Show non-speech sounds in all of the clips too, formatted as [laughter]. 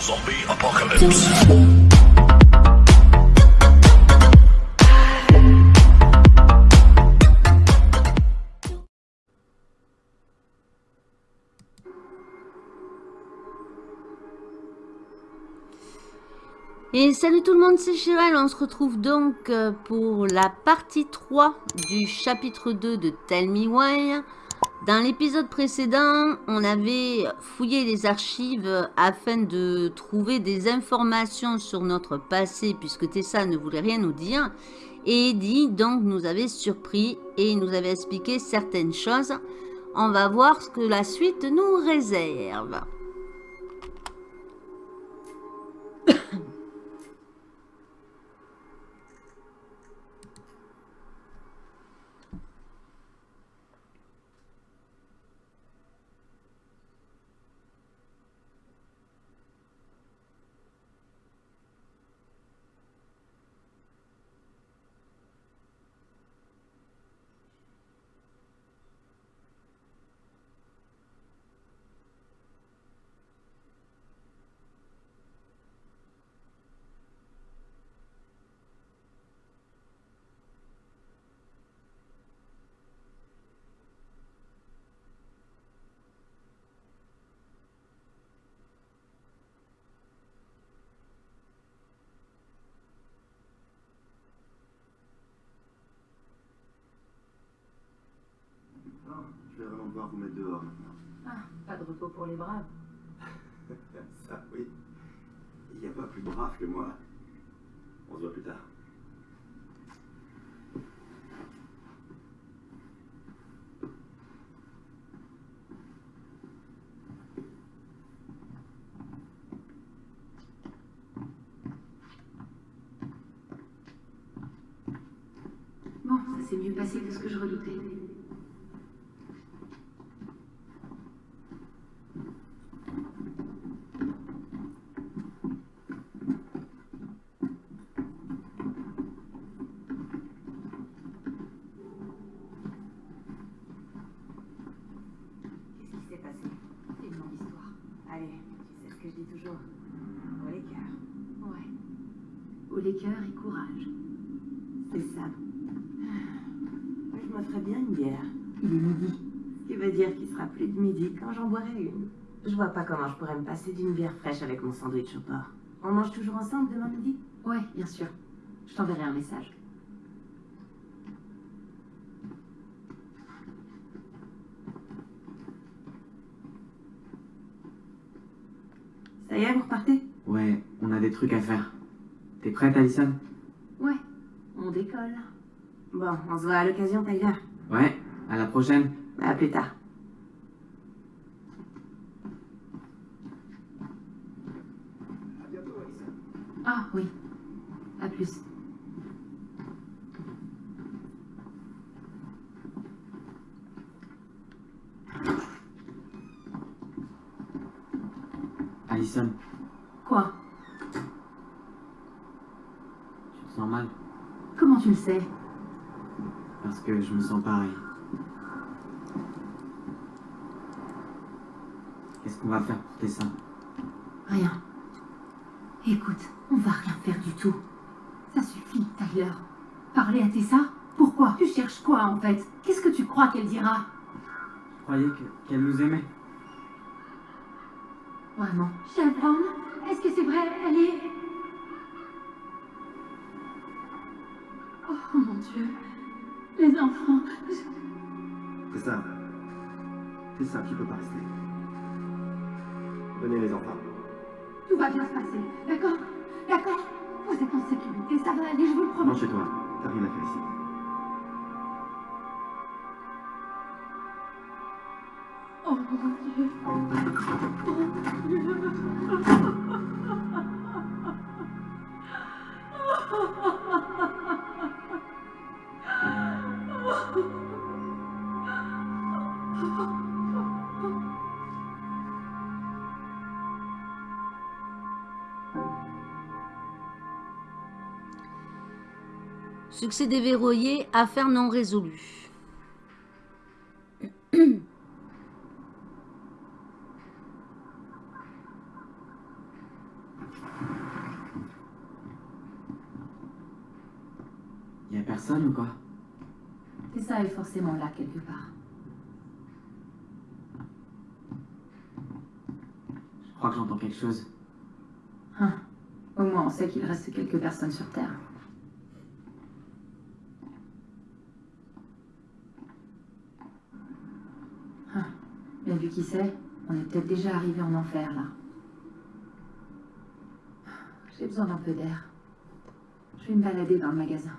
Zombie apocalypse. Et salut tout le monde, c'est Chirel. On se retrouve donc euh, pour la partie 3 du chapitre 2 de Tell Me Why. Dans l'épisode précédent, on avait fouillé les archives afin de trouver des informations sur notre passé puisque Tessa ne voulait rien nous dire. Et Eddie donc nous avait surpris et nous avait expliqué certaines choses. On va voir ce que la suite nous réserve. Non, je vais vraiment devoir vous mettre dehors maintenant. Ah, pas de repos pour les braves. [laughs] Ça, oui. Il n'y a pas plus brave que moi. On se voit plus tard. Bon, ça s'est mieux passé que ce que je redoutais. Qu'est-ce qui s'est passé C'est une longue histoire. Allez, tu sais ce que je dis toujours. Au les cœurs. Ouais. Au les cœurs et courage. C'est ça. Je me ferais bien une bière. Il est midi. Ce qui veut dire qu'il sera plus de une. Je vois pas comment je pourrais me passer d'une bière fraîche avec mon sandwich au porc. On mange toujours ensemble demain midi? Ouais, bien sûr. Je t'enverrai un message. Ça y est, vous repartez? Ouais, on a des trucs à faire. T'es prête, Alison? Ouais, on décolle. Bon, on se voit à l'occasion, Tyler. Ouais, à la prochaine. À plus tard. À bientôt, Alison. Ah oui. À plus. Alison, Quoi? Tu te sens mal? Comment tu le sais? Parce que je me sens pareil. Qu'est-ce qu'on va faire pour Tessa Rien. Écoute, on va rien faire du tout. Ça suffit, Tyler. Parler à Tessa? Pourquoi? Tu cherches quoi, en fait? Qu'est-ce que tu crois qu'elle dira? Je croyais que- qu'elle nous aimait. Vraiment Shelton Est-ce que c'est vrai? Elle est... Oh mon Dieu. Les enfants. C'est ça. C'est ça, tu peux pas rester. Venez, les enfants. Tout va bien se passer. D'accord? D'accord Vous êtes en sécurité. Ça va aller, je vous le promets. Rentre chez toi. T'as rien à faire ici. Oh mon Dieu. Oh mon Dieu. Succès déverrouillé, affaire non résolue. Y a personne ou quoi? Tessa est forcément là quelque part. Je crois que j'entends quelque chose. Hein? Au moins on sait qu'il reste quelques personnes sur Terre. Mais vu qui sait, on est peut-être déjà arrivé en enfer, là. J'ai besoin d'un peu d'air. Je vais me balader dans le magasin.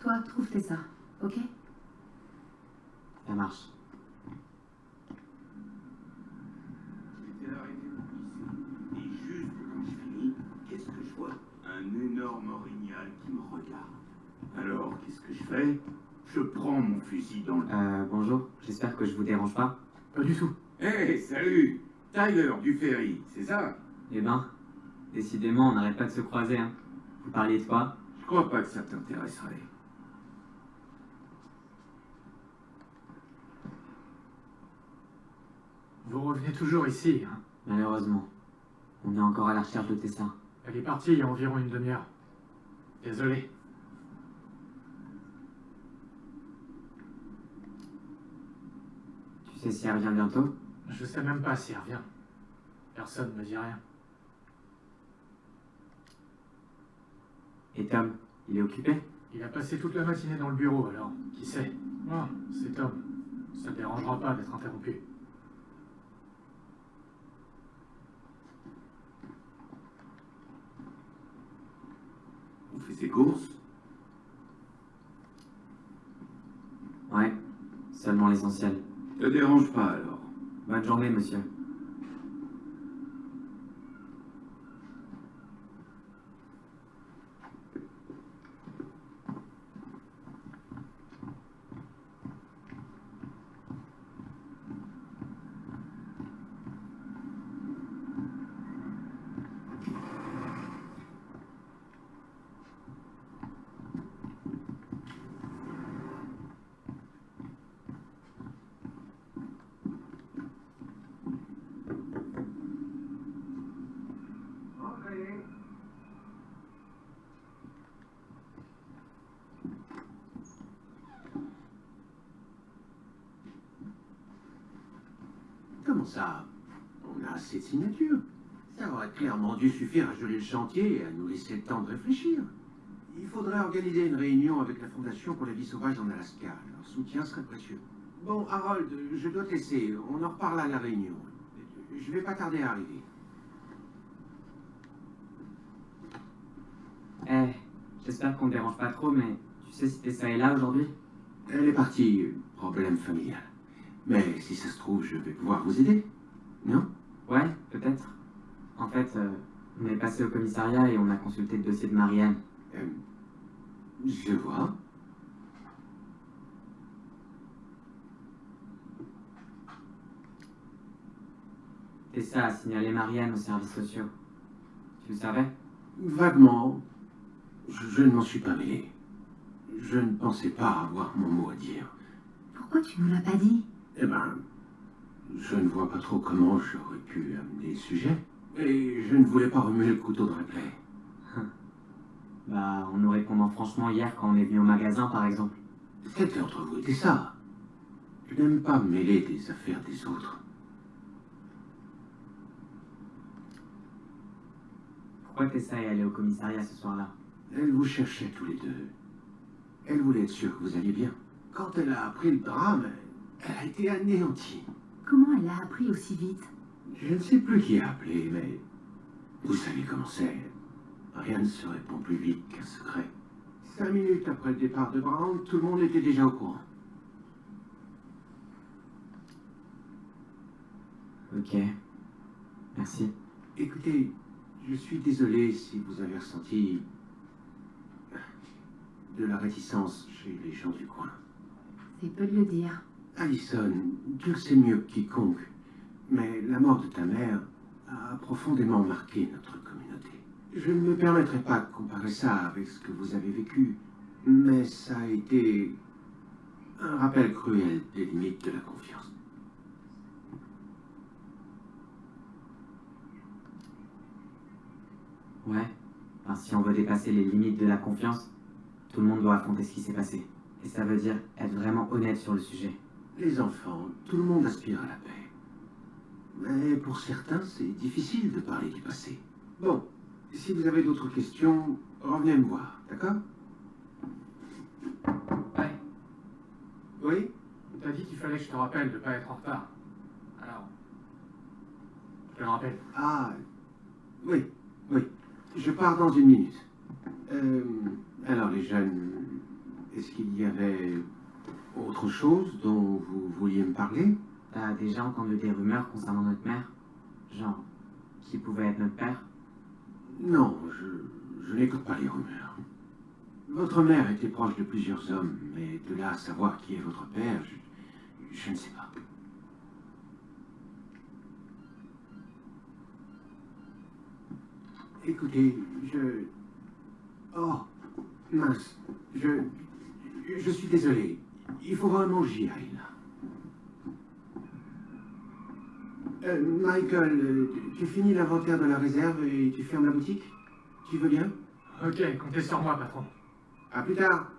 Toi, trouve Tessa, ok? Ça marche. Et juste quand je finis, qu'est-ce que je vois Un énorme orignal qui me regarde. Alors, qu'est-ce que je fais? Je prends mon fusil dans le... Euh, bonjour. J'espère que je vous dérange pas. Pas du tout. Hé, salut Tyler du ferry, c'est ça? Eh ben, décidément, on n'arrête pas de se croiser, hein. Vous parliez de quoi? Je crois pas que ça t'intéresserait. Vous revenez toujours ici, hein? Malheureusement. On est encore à la recherche de Tessa. Elle est partie il y a environ une demi-heure. Désolé. Tu sais si elle revient bientôt? Je sais même pas si elle revient. Personne ne me dit rien. Et Tom, il est occupé? Il a passé toute la matinée dans le bureau, alors, qui sait? Ah, c'est Tom. Ça ne dérangera pas d'être interrompu. On fait ses courses? Ouais, seulement l'essentiel. Te dérange pas alors Bonne journée, monsieur. Comment ça On a assez de signatures. Ça aurait clairement dû suffire à geler le chantier et à nous laisser le temps de réfléchir. Il faudrait organiser une réunion avec la Fondation pour la vie sauvage en Alaska. Leur soutien serait précieux. Bon, Harold, je dois te laisser. On en reparle à la réunion. Je vais pas tarder à arriver. Eh, j'espère qu'on ne dérange pas trop, mais tu sais si Tessa est là aujourd'hui? Elle est partie. Problème familial. Mais si ça se trouve, je vais pouvoir vous aider. Non? Ouais, peut-être. En fait, euh, on est passé au commissariat et on a consulté le dossier de Marianne. Euh, Je vois. Tessa a signalé Marianne aux services sociaux. Tu le savais? Vaguement. Je, je ne m'en suis pas mêlé. Je ne pensais pas avoir mon mot à dire. Pourquoi tu nous l'as pas dit? Eh ben, je ne vois pas trop comment j'aurais pu amener le sujet. Et je ne voulais pas remuer le couteau dans la plaie. [laughs] Bah, en nous répondant franchement hier quand on est venu au magasin, par exemple. C'était entre vous et ça. Je n'aime pas me mêler des affaires des autres. Pourquoi Tessa est allée au commissariat ce soir-là? Elle vous cherchait tous les deux. Elle voulait être sûre que vous alliez bien. Quand elle a appris le drame, elle a été anéantie. Comment elle l'a appris aussi vite? Je ne sais plus qui a appelé, mais vous savez comment c'est. Rien ne se répond plus vite qu'un secret. Cinq minutes après le départ de Brown, tout le monde était déjà au courant. Ok. Merci. Écoutez, je suis désolé si vous avez ressenti de la réticence chez les gens du coin. C'est peu de le dire. Allison, le sais mieux que quiconque, mais la mort de ta mère a profondément marqué notre communauté. Je ne me permettrai pas de comparer ça avec ce que vous avez vécu, mais ça a été un rappel cruel des limites de la confiance. Ouais. Enfin, si on veut dépasser les limites de la confiance, Tout le monde doit affronter ce qui s'est passé. Et ça veut dire être vraiment honnête sur le sujet. Les enfants, tout le monde aspire à la paix. Mais pour certains, c'est difficile de parler du passé. Bon, si vous avez d'autres questions, revenez me voir, d'accord? Ouais, Oui? T'as dit qu'il fallait que je te rappelle de pas être en retard. Alors, je te le rappelle. Ah, oui, oui. Je pars dans une minute. Euh, alors, les jeunes, est-ce qu'il y avait autre chose dont vous vouliez me parler? T'as déjà entendu des rumeurs concernant notre mère? Genre, qui pouvait être notre père? Non, je, je n'écoute pas les rumeurs. Votre mère était proche de plusieurs hommes, mais de là à savoir qui est votre père, je, je ne sais pas. Écoutez, je... Oh, mince, je... Je suis désolé. Il faut vraiment que j'y aille, là. Euh, Michael, euh, tu- finis l'inventaire de la réserve et tu fermes la boutique Tu veux bien Ok, comptez sur moi, patron. À plus tard.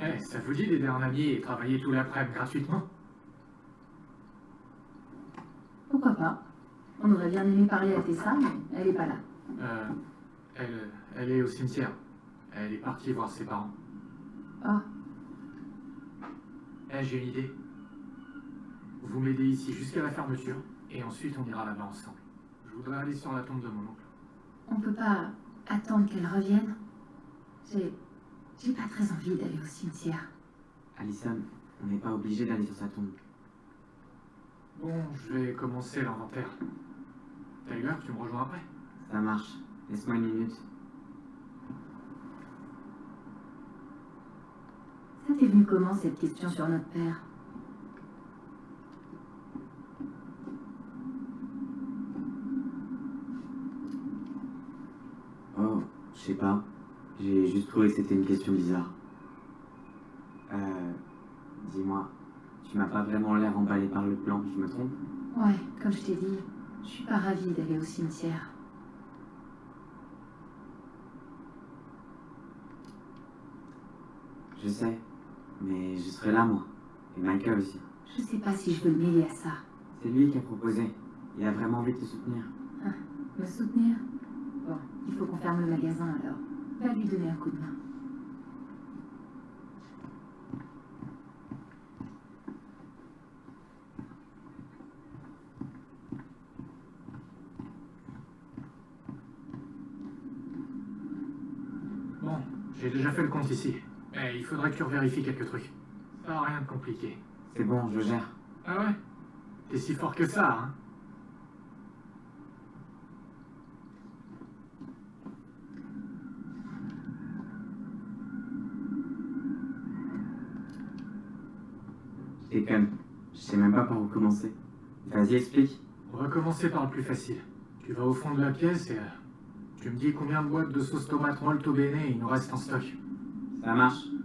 Eh, ça vous dit d'aider un ami et travailler tout l'après-midi gratuitement? Pourquoi pas? On aurait bien aimé parler à Tessa, mais elle est pas là. Euh, elle, elle est au cimetière. Elle est partie voir ses parents. Ah, Eh, j'ai une idée. Vous m'aidez ici jusqu'à la fermeture, et ensuite on ira là-bas ensemble. Je voudrais aller sur la tombe de mon oncle. on peut pas attendre qu'elle revienne? J'ai... J'ai pas très envie d'aller au cimetière. Alison, on n'est pas obligé d'aller sur sa tombe. Bon, je vais commencer l'inventaire. Tyler, tu me rejoins après? Ça marche. Laisse-moi une minute. Ça t'est venu comment cette question sur notre père Oh, je sais pas. J'ai juste trouvé que c'était une question bizarre. Euh. Dis-moi, tu m'as pas vraiment l'air emballé par le plan, je me trompe? Ouais, comme je t'ai dit, je suis pas ravie d'aller au cimetière. Je sais, mais je serai là, moi. Et Michael aussi. Je sais pas si je veux le mêler à ça. C'est lui qui a proposé. Il a vraiment envie de te soutenir. Me soutenir? Bon, il faut qu'on ferme le magasin alors. Va lui donner un coup de main. Bon, j'ai déjà fait le compte ici. Il faudrait que tu revérifies quelques trucs. Ça n'a rien de compliqué. C'est bon, je gère. Ah ouais? T'es si fort que ça, hein Et je sais même pas par où commencer. Vas-y, explique. On va commencer par le plus facile. Tu vas au fond de la pièce et euh, tu me dis combien de boîtes de sauce tomate molto bene il nous reste en stock. Ça marche.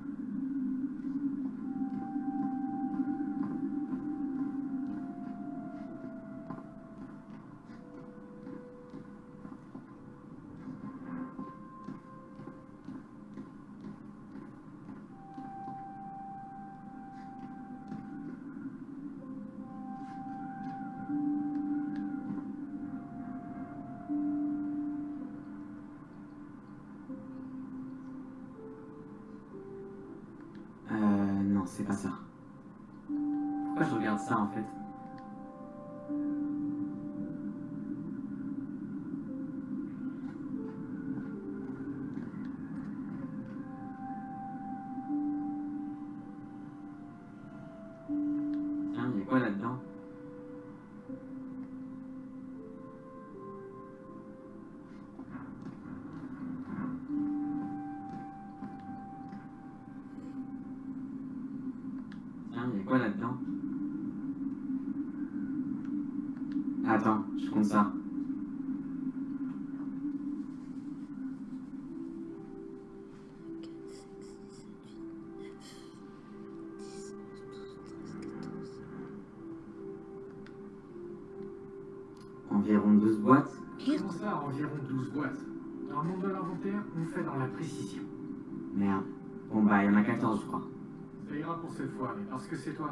Cette fois, mais parce que c'est toi.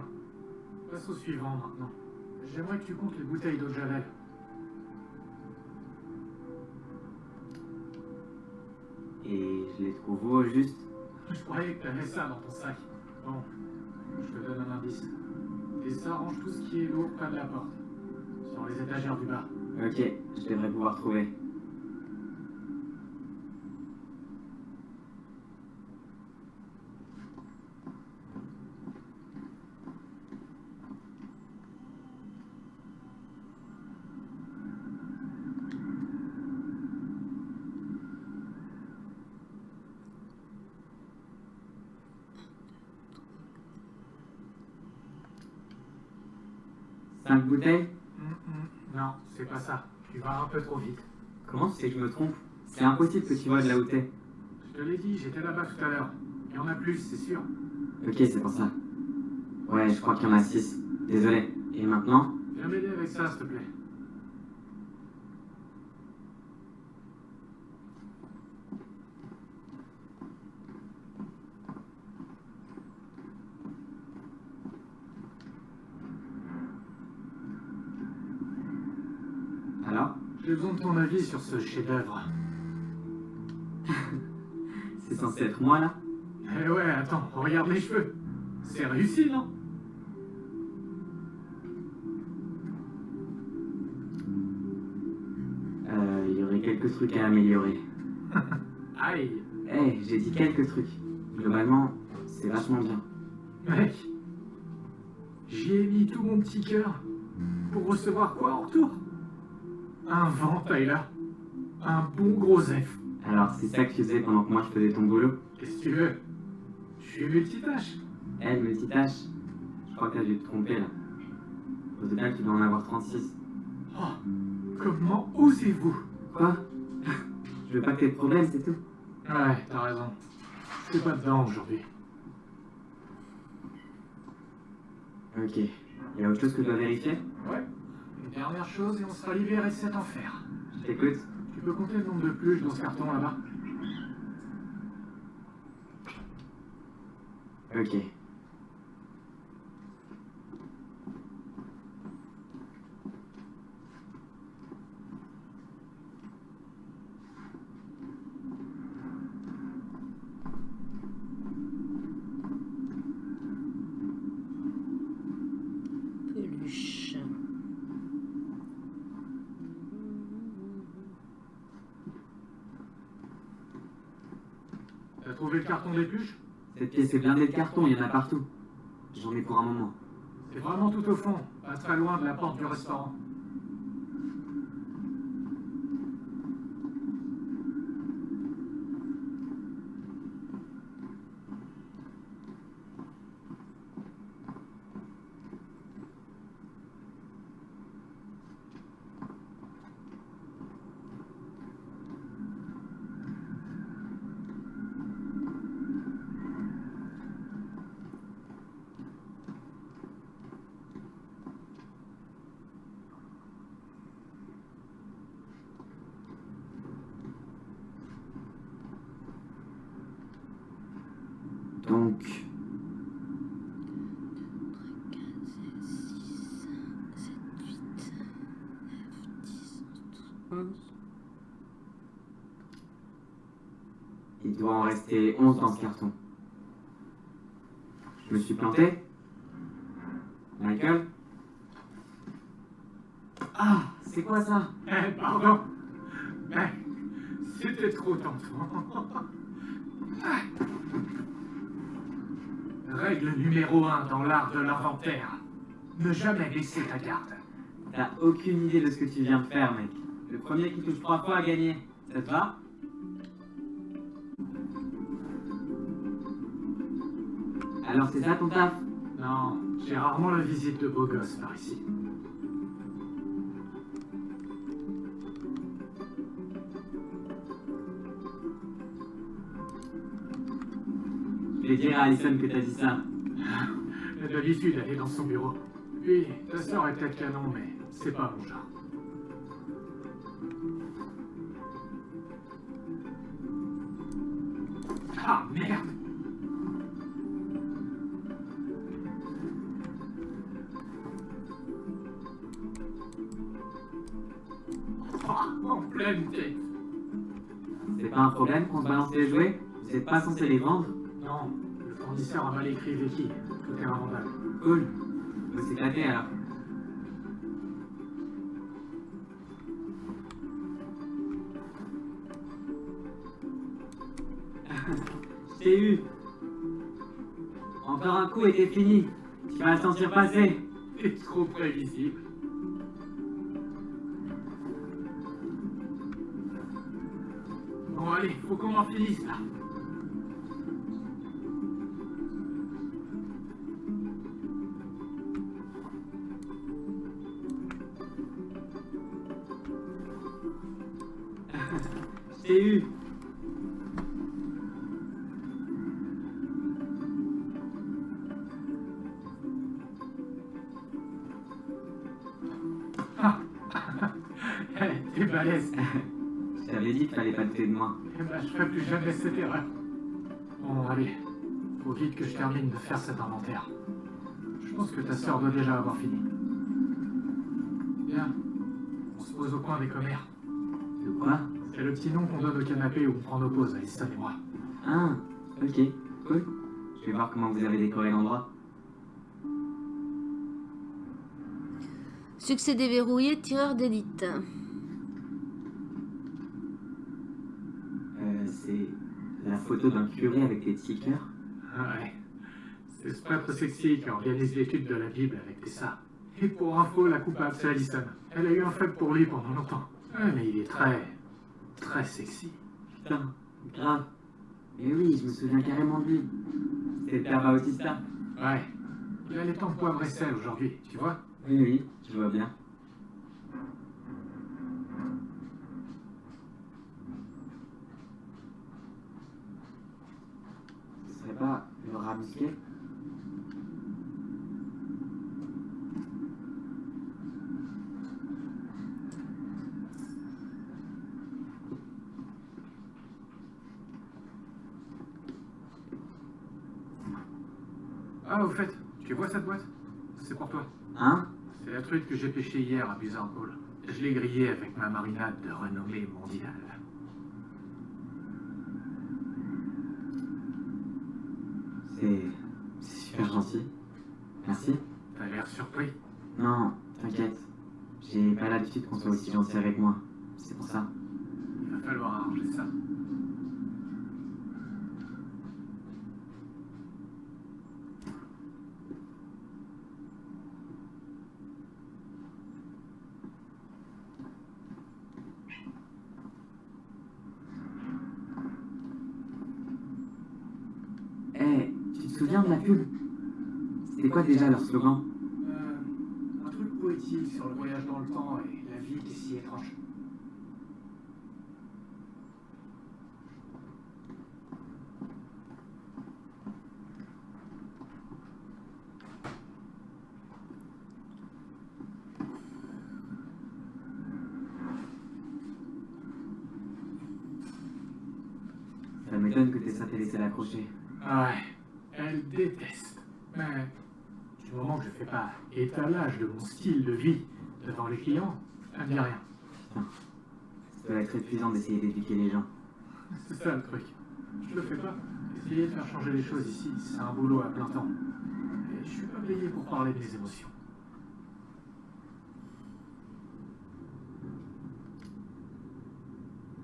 Passe au suivant maintenant. J'aimerais que tu comptes les bouteilles d'eau de Javel. Et je les trouve où, juste? Je croyais que t'avais ça dans ton sac. Bon, je te donne un indice. Et ça range tout ce qui est lourd près de la porte. Sur les étagères du bas. Ok, je devrais pouvoir trouver. Hum, hum, Non, c'est pas ça. Tu vas un peu trop vite. Comment tu sais que je me trompe C'est impossible que tu vois de là où t'es. Je te l'ai dit, j'étais là-bas tout à l'heure. Il y en a plus, c'est sûr. Ok, c'est pour ça. Ouais, je crois qu'il y en a six. Désolé. Et maintenant? Viens m'aider avec ça, s'il te plaît. Alors J'ai besoin de ton avis sur ce chef-d'œuvre. [laughs] C'est censé être moi là Eh ouais, attends, regarde les cheveux. C'est réussi, non Euh, il y aurait quelques trucs à améliorer. [laughs] Aïe, Eh, j'ai dit quelques trucs. Globalement, c'est vachement bien. mec. J'y ai mis tout mon petit cœur. Pour recevoir quoi en retour? Un vent, Tyler. Un bon gros F. Alors, c'est ça que tu faisais pendant que moi je faisais ton boulot? Qu'est-ce que tu veux? Je suis multitâche. Elle, multitâche Je crois que t'as dû te tromper là. Au total, tu dois en avoir 36. Oh, comment osez-vous? Quoi? Je veux pas que t'aies de problème, c'est tout. Ouais, t'as raison. Je suis pas dedans aujourd'hui. Ok. Il y a autre chose que je dois vérifier? Ouais. Une dernière chose et on sera libéré de cet enfer. Je t'écoute. Tu peux compter le nombre de pluches dans ce carton là-bas Ok. Peluche. T'as trouvé le carton Cette pièce est blindée de carton, il y en a partout. J'en ai pour un moment. C'est vraiment tout au fond, pas très loin de la porte du restaurant. Donc, 11. Il doit en rester 11 dans ce carton. Je me suis planté Michael Ah, c'est quoi ça? Eh, pardon Mais c'était trop tentant. Règle numéro un dans l'art de l'inventaire. Ne jamais baisser ta garde. T'as aucune idée de ce que tu viens de faire, mec. Le premier qui touche trois fois a gagné. Ça te va? Alors c'est ça ton taf Non, j'ai rarement la visite de beaux gosses par ici. Je vais dire à Alison que t'as dit ça. D'habitude, elle est dans son bureau. Oui, ta sœur est peut-être canon, mais c'est pas mon genre. Ah, merde problème qu'on se balance les jouets Vous êtes pas censé les vendre Non, le fournisseur a mal écrit Vicky. Tout est invendable. Cool. Faut s'éclater alors. [laughs] Je t'ai eu. Encore un coup et t'es fini. Tu vas le sentir passer. C'est [laughs] trop prévisible. Allez, faut qu'on en finisse là. Erreur. Bon, allez. Faut vite que je termine de faire cet inventaire. Je pense que ta sœur doit déjà avoir fini. Bien. On se pose au coin des commères. De quoi? C'est le petit nom qu'on donne au canapé où on prend nos pauses, Alison et moi. Ah, ok, cool. Je vais voir comment vous avez décoré l'endroit. Succès déverrouillé, tireur d'élite. Euh, c'est la photo d'un curé avec des stickers. Ouais. C'est ce prêtre sexy qui organise l'étude de la Bible avec Tessa. Et pour info, la coupable, c'est Alison. Elle a eu un faible pour lui pendant longtemps. Ouais, mais il est très... très sexy. Putain, grave. Mais oui, je me souviens carrément de lui. C'était le père Bautista. Ouais. Il a les temps poivre et sel aujourd'hui, tu vois? Oui, oui, je vois bien. Ce serait pas le musqué Ah, au fait, tu vois cette boîte? C'est pour toi. Hein? C'est la truite que j'ai pêchée hier à Bizarre Hall. Je l'ai grillée avec ma marinade de renommée mondiale. C'est... c'est super gentil. Merci. T'as l'air surpris. Non, t'inquiète. J'ai pas l'habitude qu'on soit aussi gentil avec moi. C'est pour ça. Il va falloir arranger ça. Eh, tu te souviens de la pub C'était quoi déjà leur slogan? Euh, un truc poétique sur le voyage dans le temps et la vie qui est si étrange. Ça m'étonne que Tessa t'ait laissé l'accrocher. Ouais, elle déteste. Mais du moment que je fais pas étalage de mon style de vie devant les clients, elle me dit rien. Ça doit être épuisant d'essayer d'éduquer les gens. C'est ça le truc. Je le fais pas. Essayer de faire changer les choses ici, c'est un boulot à plein temps. Et je suis pas payé pour parler de mes émotions.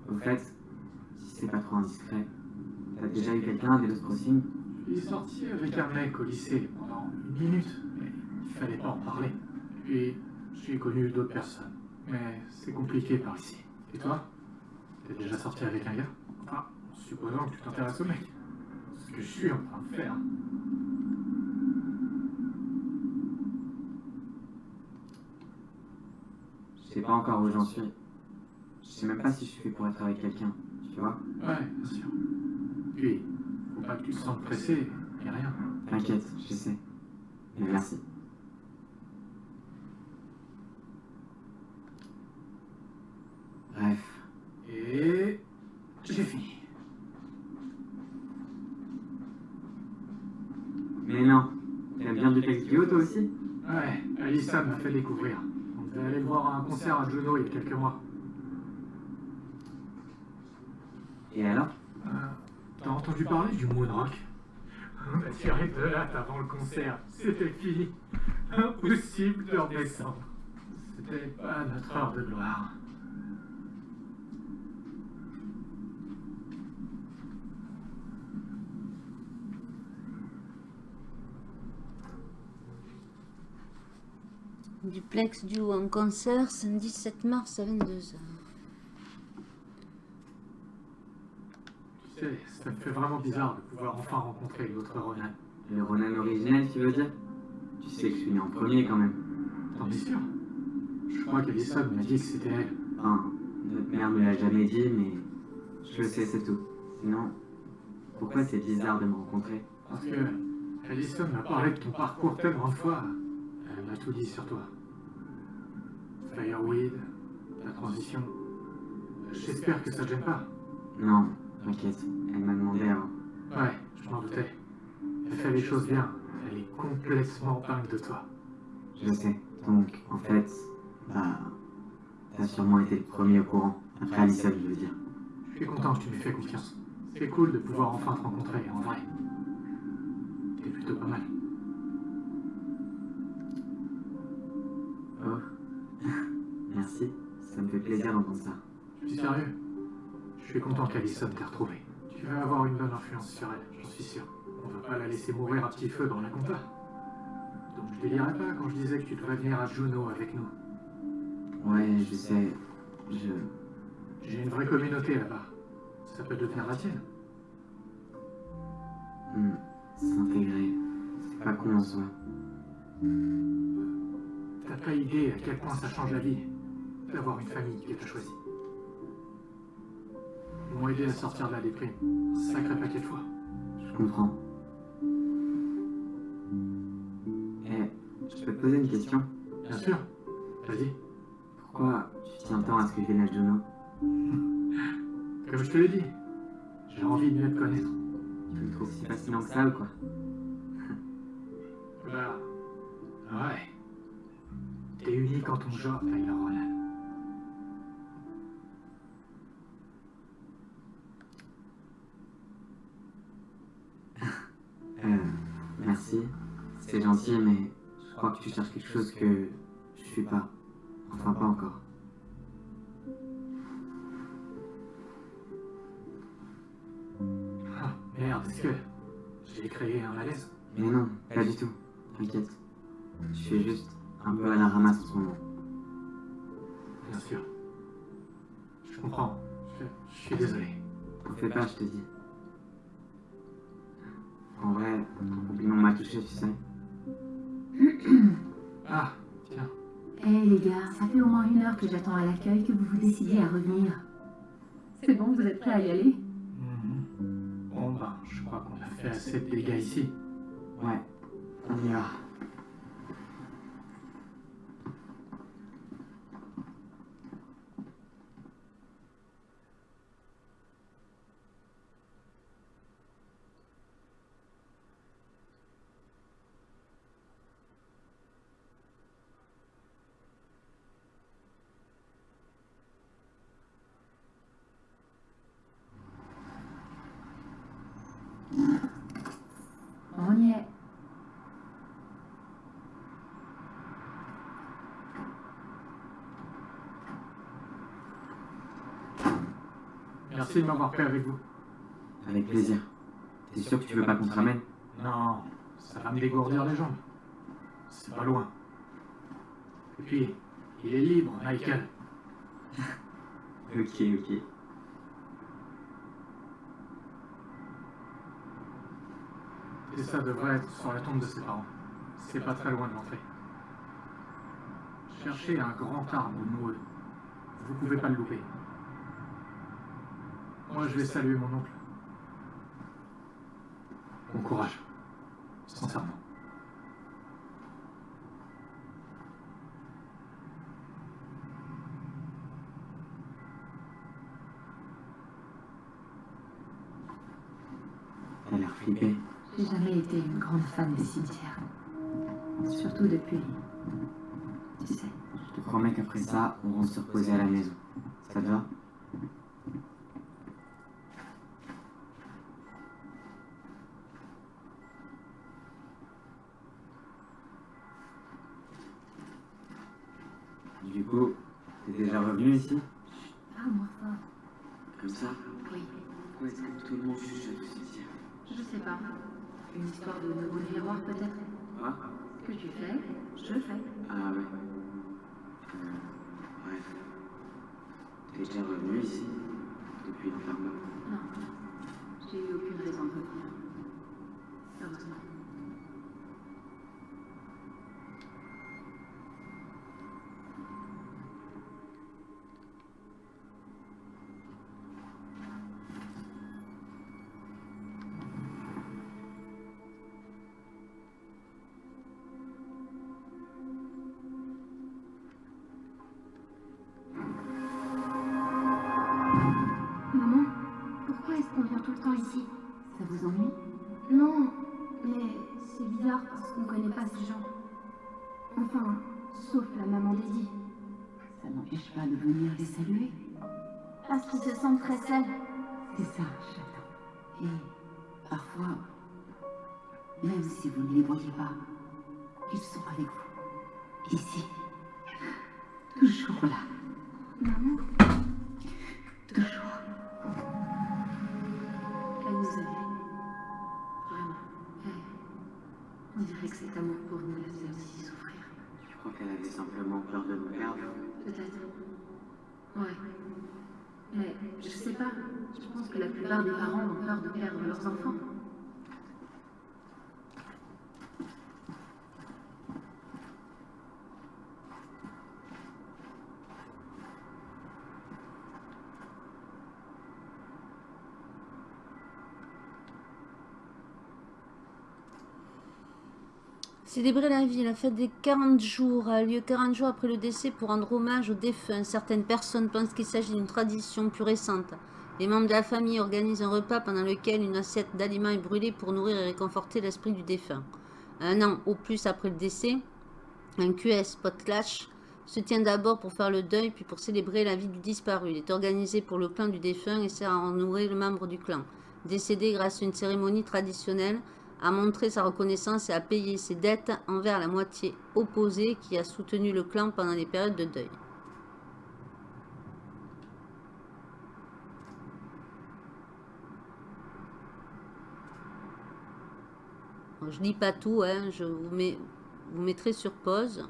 Au fait, si c'est pas trop indiscret, t'as déjà eu quelqu'un des Lost Crossing Je suis sorti avec un mec au lycée pendant une minute, fallait pas en parler. Puis j'ai connu d'autres personnes, mais c'est compliqué par ici. Et toi? T'es déjà sorti avec un gars? Ah, supposons que tu t'intéresses au mec. Ce que je suis en train de faire. Je sais pas encore où j'en suis. Je sais même pas si je suis fait pour être avec quelqu'un, tu vois? Ouais, bien sûr. Puis, faut pas que tu te sentes pressé, et rien. T'inquiète, je sais. Mais merci. Bref, Et j'ai fini. Allison m'a fait découvrir. On devait aller le voir un concert à Juno il y a quelques mois. Et alors? Euh, T'as entendu parler du Moonrock On a tiré de latte avant le concert. C'était fini. Impossible de redescendre. C'était pas notre heure de gloire. Duplex Duo en concert, samedi 7 mars à 22h. Tu sais, ça me fait vraiment bizarre de pouvoir enfin rencontrer l'autre Ronan. Le Ronan originel, tu veux dire? Tu sais que je suis né en premier quand même. T'en es sûr? Je crois qu'Alison m'a dit que c'était elle. Enfin, notre mère me l'a jamais dit, mais je le sais, c'est tout. Sinon, pourquoi c'est bizarre de me rencontrer? Parce que Alison m'a parlé de ton parcours tellement de fois. Elle m'a tout dit sur toi. Fireweed, ta transition. J'espère que ça te gêne pas. Non, t'inquiète, elle m'a demandé avant. Ouais, je m'en doutais. Elle fait les choses bien. Elle est complètement dingue de toi. Je sais. Donc, en fait, bah, t'as sûrement été le premier au courant. Après Alison, je veux dire. Je suis content que tu m'aies fait confiance. C'est cool de pouvoir enfin te rencontrer, en vrai. T'es plutôt pas mal. Merci, ça me fait plaisir d'entendre ça. Je suis sérieux? Je suis content qu'Alison t'ait retrouvé. Tu vas avoir une bonne influence sur elle, j'en suis sûr. On va pas la laisser mourir à petit feu dans la compta. Donc je délirais pas quand je disais que tu devrais venir à Juno avec nous. Ouais, je sais. Je. J'ai une vraie communauté là-bas. Ça peut devenir la tienne. hmm, S'intégrer. C'est pas con en soi. T'as pas idée à quel point ça change la vie d'avoir une famille qui t'a choisi. Ils m'ont aidé à sortir de la déprime. Un sacré paquet de fois. Je comprends. Eh, je peux te poser une question? Bien sûr. Vas-y. Pourquoi tu tiens tant à ce que je vienne à Juno Comme je te l'ai dit, j'ai envie de mieux te connaître. Tu me trouves si fascinant que ça ou quoi? [laughs] Bah, ouais. T'es unique en ton genre, Tyler Ronan. Merci. C'est gentil, mais je crois que tu cherches quelque chose que je suis pas. Enfin, pas encore. Ah, merde, est-ce que j'ai créé un malaise? Mais non, pas du tout. T'inquiète. Je suis juste un peu à la ramasse en ce moment. Bien sûr. Je comprends. Je, je suis désolé. T'en fais pas, je te dis. En vrai, ton compliment m'a touché, tu sais. [coughs] Ah, tiens. Hé les gars, ça fait au moins une heure que j'attends à l'accueil que vous vous décidiez à revenir. C'est bon, vous êtes prêts à y aller? Mhm. Bon, ben, je crois qu'on a fait assez de dégâts ici. Ouais, on y va. On y est. De m'avoir pris avec vous. Avec plaisir. T'es sûr que tu veux pas qu'on te ramène? Non, ça va me dégourdir les jambes. C'est pas loin. Et puis, il est libre, Michael. Ok, ok. Et ça devrait être sur la tombe de ses parents. C'est pas très loin de l'entrée. Cherchez un grand arbre Maud. Vous pouvez pas le louper. Moi, je vais saluer mon oncle. Bon courage. Sincèrement. T'as l'air flippé. J'ai jamais été une grande fan des cimetières. Surtout depuis tu sais. Je te promets qu'après ça, on rentre se reposer à la maison. Ça te va? Une histoire de nouveau miroir peut-être Quoi Ce que tu fais, je fais. Ah ouais. Euh, bref. T'es déjà revenu ici? Depuis l'enfermement saluer. Parce qu'ils se sentent très seuls. C'est ça, j'attends. Et parfois, même si vous ne les voyez pas, ils sont avec vous. Ici. Toujours là. Maman, Toujours. elle nous aimait. Vraiment. Elle, on dirait que cet amour pour nous la faisait aussi souffrir. Je crois qu'elle avait simplement peur de nous perdre. Peut-être. Ouais. Mais je sais pas. Je pense que la plupart des parents ont peur de perdre leurs enfants. Célébrer la vie, la fête des 40 jours a lieu 40 jours après le décès pour rendre hommage aux défunts. Certaines personnes pensent qu'il s'agit d'une tradition plus récente. Les membres de la famille organisent un repas pendant lequel une assiette d'aliments est brûlée pour nourrir et réconforter l'esprit du défunt. Un an au plus après le décès, un QS potlatch se tient d'abord pour faire le deuil puis pour célébrer la vie du disparu. Il est organisé pour le clan du défunt et sert à en nourrir le membre du clan. Décédé grâce à une cérémonie traditionnelle, à montrer sa reconnaissance et à payer ses dettes envers la moitié opposée qui a soutenu le clan pendant les périodes de deuil. Alors, je lis pas tout, hein, je vous, mettrai sur pause.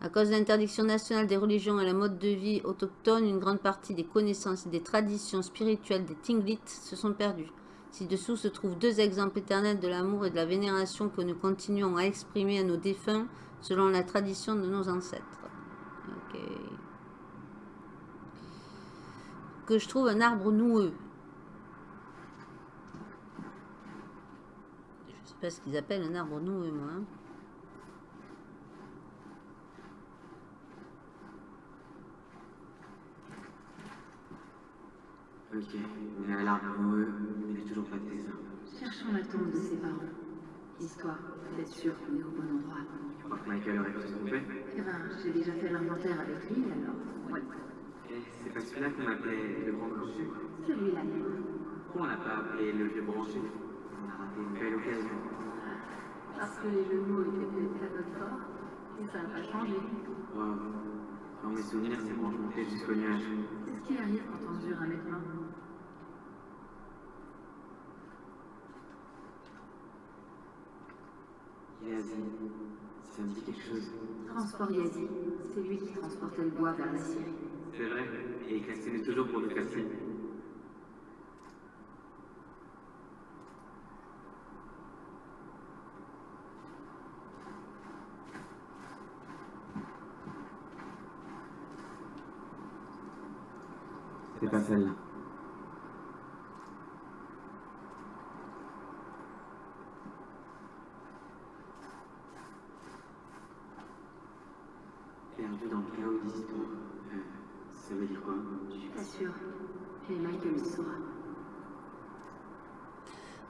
À cause de l'interdiction nationale des religions et la mode de vie autochtone, une grande partie des connaissances et des traditions spirituelles des Tinglit se sont perdues. Ci-dessous se trouvent deux exemples éternels de l'amour et de la vénération que nous continuons à exprimer à nos défunts selon la tradition de nos ancêtres. Ok. Que je trouve un arbre noueux. Je sais pas ce qu'ils appellent un arbre noueux, moi. hein. Ok, mais à l'arbre noueux, il n'est toujours pas de dessin. Cherchons la tombe de ses parents. Histoire d'être sûr qu'on est au bon endroit. Tu crois que Michael aurait pu se tromper? Eh ben, j'ai déjà fait l'inventaire avec lui, alors. Ouais. Eh, c'est pas celui-là qu'on appelait le grand branchu Celui-là, même. Pourquoi on l'a pas appelé le vieux branchu On a raté une belle occasion. Parce que les jeux de mots étaient peut-être à notre fort, et ça n'a pas changé. Wow. Dans mes souvenirs, c'est montais jusqu'au nuage. C'est ce qui arrive quand on mesure un mètre vingt. Yazi, ça me dit quelque chose. Transport Yazi, c'est lui qui transportait le bois vers la Syrie. C'est vrai, et il castinait toujours pour faire signe. C'est pas celle-là. Perdu dans le chaos d'histoire. Euh, ça veut dire quoi? Je suis pas sûre. Mais Michael le saura.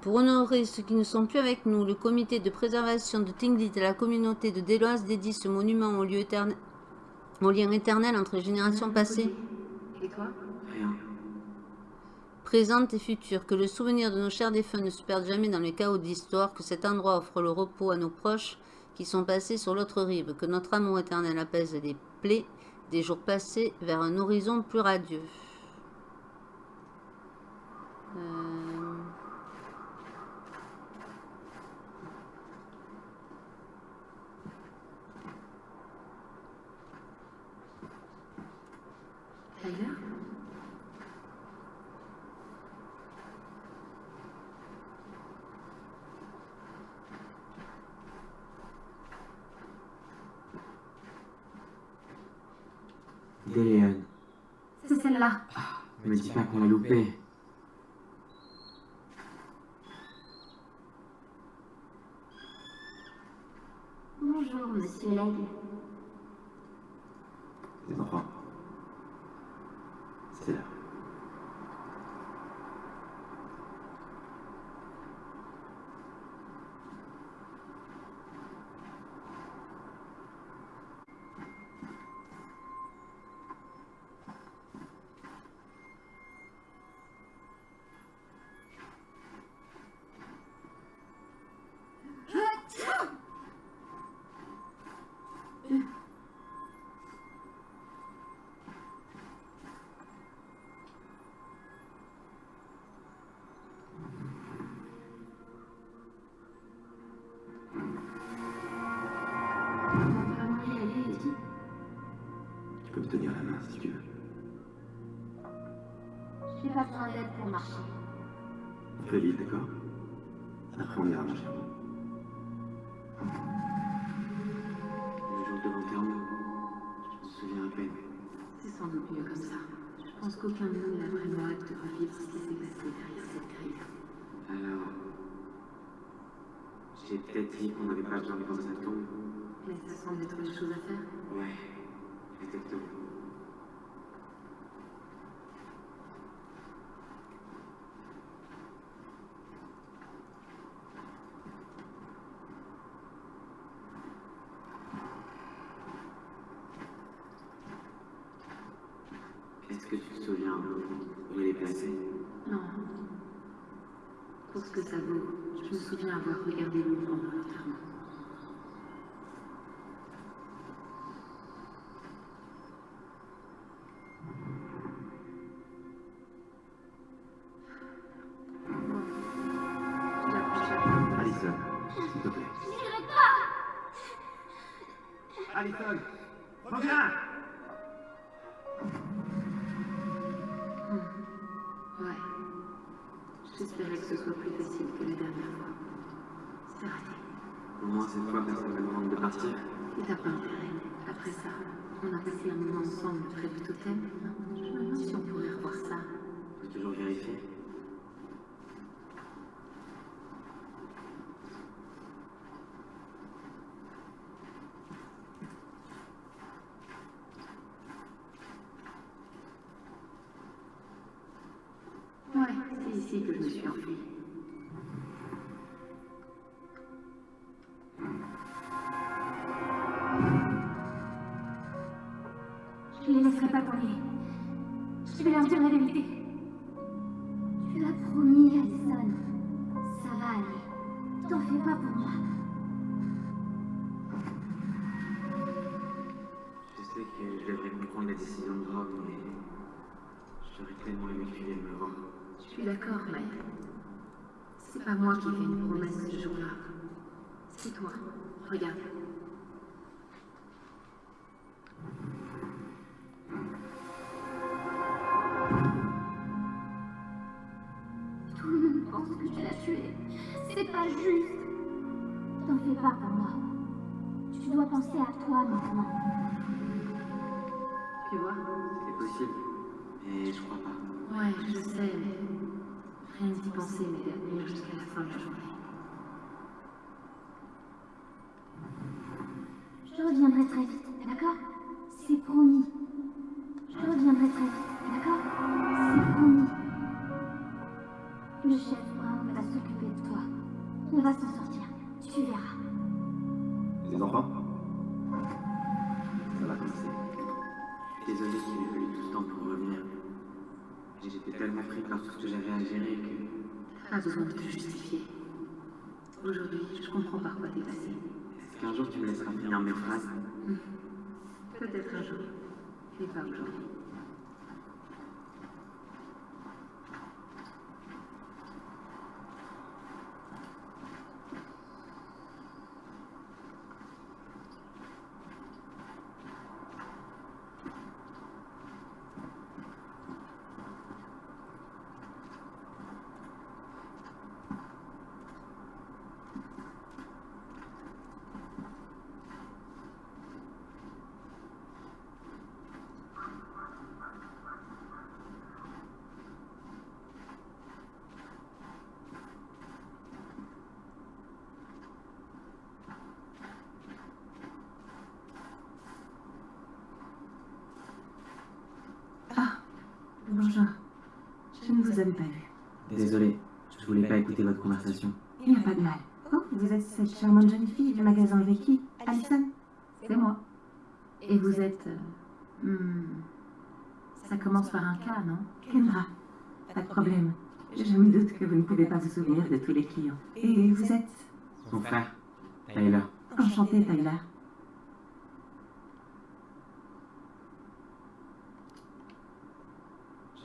Pour honorer ceux qui ne sont plus avec nous, le comité de préservation de Tinglit et la communauté de Deloise dédie ce monument au, lieu éternel, au lien éternel entre les générations passées, Et toi? Rien. présentes et futures. Que le souvenir de nos chers défunts ne se perde jamais dans le chaos de l'histoire. Que cet endroit offre le repos à nos proches qui sont passés sur l'autre rive. Que notre amour éternel apaise les plaies des jours passés vers un horizon plus radieux. Euh, Déléon, C'est celle-là. me dis pas qu'on l'a loupé. Bonjour, monsieur Legge. Les enfants. J'ai peut-être dit qu'on n'avait pas besoin de dans sa tombe. Mais ça semble être une chose à faire. Ouais, exactement. Est-ce que tu te souviens où elle est placée Non. Pour ce que ça vaut, je me souviens avoir regardé le pendant l'enterrement. Bon. Je la Alison, s'il te plaît. Alison Reviens Ouais. J'espérais que ce soit plus facile que la dernière fois. C'est raté. Au moins cette fois, personne ne me demande de partir. Et t'as pas intérêt. Après ça, on a passé un moment ensemble près du totem. Je me demande si on pourrait revoir ça. Faut toujours vérifier. Toi. Regarde. Tout le monde pense que tu l'as tué. C'est pas juste. T'en fais pas pour moi. Tu dois penser à toi maintenant. Tu vois? C'est possible, mais je crois pas. Ouais, je sais, mais rien d'y penser à tenir jusqu'à la fin de la journée. Je te reviendrai très vite, d'accord? C'est promis. Je te reviendrai très vite, d'accord? C'est promis. Le chef Brown va s'occuper de toi. On va s'en sortir. Tu verras. Les enfants? Ça va commencer. Désolé qu'il m'ait fallu tout le temps pour revenir. J'étais tellement pris par tout ce que j'avais à gérer que... Pas besoin de te justifier. Aujourd'hui, je comprends par quoi t'es passé. Qu'un jour tu me laisseras finir mes phrases. Peut-être un jour, mais pas aujourd'hui. Bonjour. Je ne vous avais pas vu. Désolé, je voulais pas écouter votre conversation. Il n'y a pas de mal. Oh, vous êtes cette charmante jeune fille du magasin Vicky, Alison C'est moi. Et vous êtes... euh, hmm, Ça commence par un K, non? Kendra. Pas de problème. Je me doute que vous ne pouvez pas vous souvenir de tous les clients. Et vous êtes? Son frère, Tyler. enchanté, Tyler.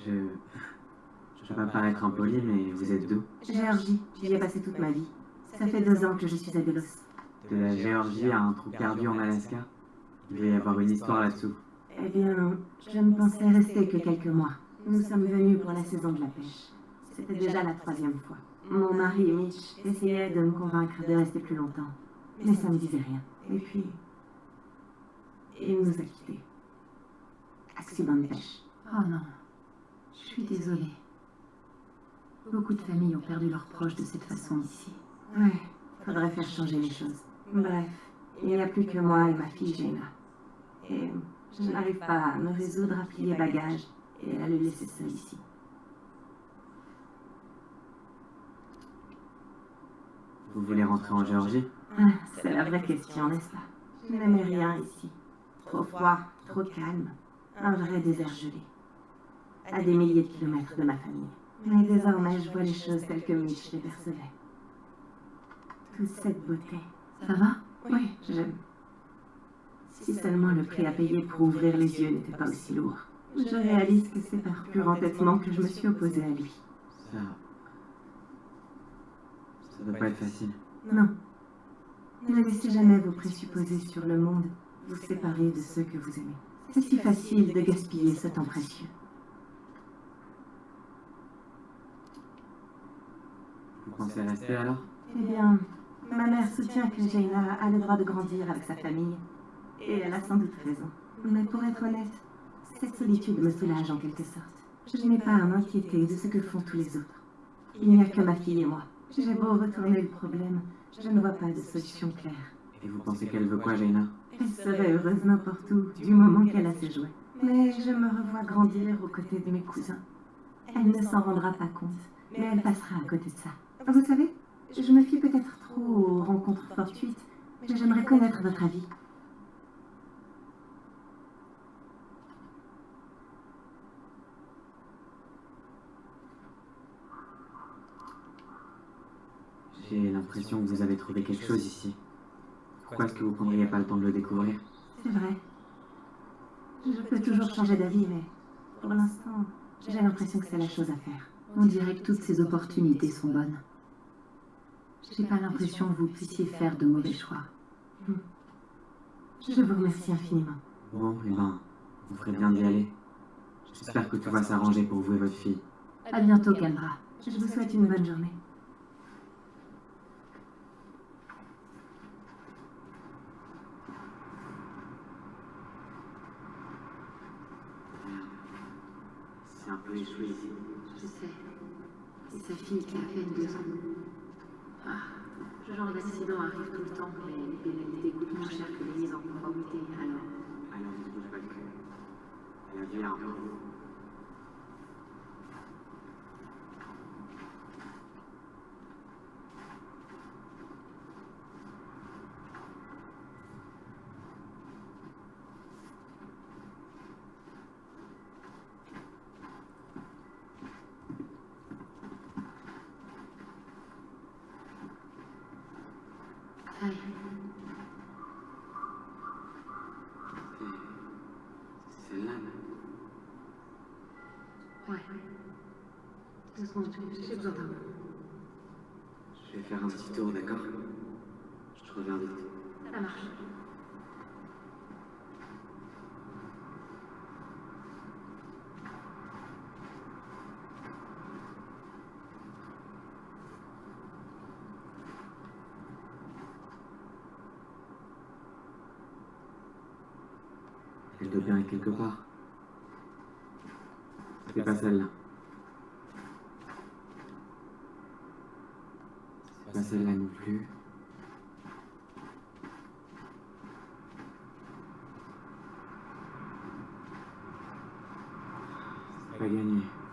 Je... Je vais pas paraître impoli, mais vous êtes d'où? Géorgie, j'y ai passé toute ma vie. Ça fait deux ans que je suis à Delos. De la Géorgie à un trou perdu en Alaska? Il doit y avoir une histoire là-dessous. Eh bien, je ne pensais rester que quelques mois. Nous sommes venus pour la saison de la pêche. C'était déjà la troisième fois. Mon mari, Mitch, essayait de me convaincre de rester plus longtemps. Mais ça ne disait rien. Et puis, il nous a quittés. Accident de pêche. Oh non. Je suis désolée. Beaucoup de familles ont perdu leurs proches de cette façon ici. Ouais, faudrait faire changer les choses. Bref, il n'y a plus que moi et ma fille Jenna. Et je n'arrive pas à me résoudre à plier bagages et à le laisser seul ici. Vous voulez rentrer en Géorgie? Ah, C'est la vraie question, n'est-ce pas? Je n'aimais rien ici. Trop froid, trop calme. Un vrai désert gelé. À des milliers de kilomètres de ma famille. Mais désormais, je vois les choses telles que Mitch les percevait. Toute cette beauté. Ça va? Oui, j'aime. Si seulement le prix à payer pour ouvrir les yeux n'était pas aussi lourd. Je réalise que c'est par pur entêtement que je me suis opposée à lui. Ça... Ça doit pas être facile. Non. Ne laissez jamais vos présupposés sur le monde vous séparer de ceux que vous aimez. C'est si facile de gaspiller ce temps précieux. Vous pensez rester alors Eh bien, ma mère soutient que Jaina a le droit de grandir avec sa famille. Et elle a sans doute raison. Mais pour être honnête, cette solitude me soulage en quelque sorte. Je n'ai pas à m'inquiéter de ce que font tous les autres. Il n'y a que ma fille et moi. J'ai beau retourner le problème, je ne vois pas de solution claire. Et vous pensez qu'elle veut quoi, Jaina? Elle serait heureuse n'importe où, du moment qu'elle a ses jouets. Mais je me revois grandir aux côtés de mes cousins. Elle ne s'en rendra pas compte, mais elle passera à côté de ça. Vous savez, je me fie peut-être trop aux rencontres fortuites, mais j'aimerais connaître votre avis. J'ai l'impression que vous avez trouvé quelque chose ici. Pourquoi est-ce que vous prendriez pas le temps de le découvrir? C'est vrai. Je peux toujours changer d'avis, mais pour l'instant, j'ai l'impression que c'est la chose à faire. On dirait que toutes ces opportunités sont bonnes. J'ai pas l'impression que vous puissiez faire de mauvais choix. Je vous remercie infiniment. Bon, eh ben, vous ferez bien d'y aller. J'espère que tout va s'arranger pour vous et votre fille. À bientôt, Kendra. Je vous souhaite une bonne journée. C'est un peu échoué ici. Je sais. C'est sa fille qui a à peine deux ans. Ah, ce genre d'accident arrive tout le temps, mais les pénalités coûtent moins cher que les mises en conformité, alors... Alors, ne bouge pas le cul. Elle a vu un peu. Celle-là, Ouais. Deux secondes, j'ai- besoin d'un mot. je vais faire un petit tour, d'accord? Je te reviens vite. Ça marche. Elle doit bien être quelque part. C'est pas celle-là. C'est pas celle-là pas gagné.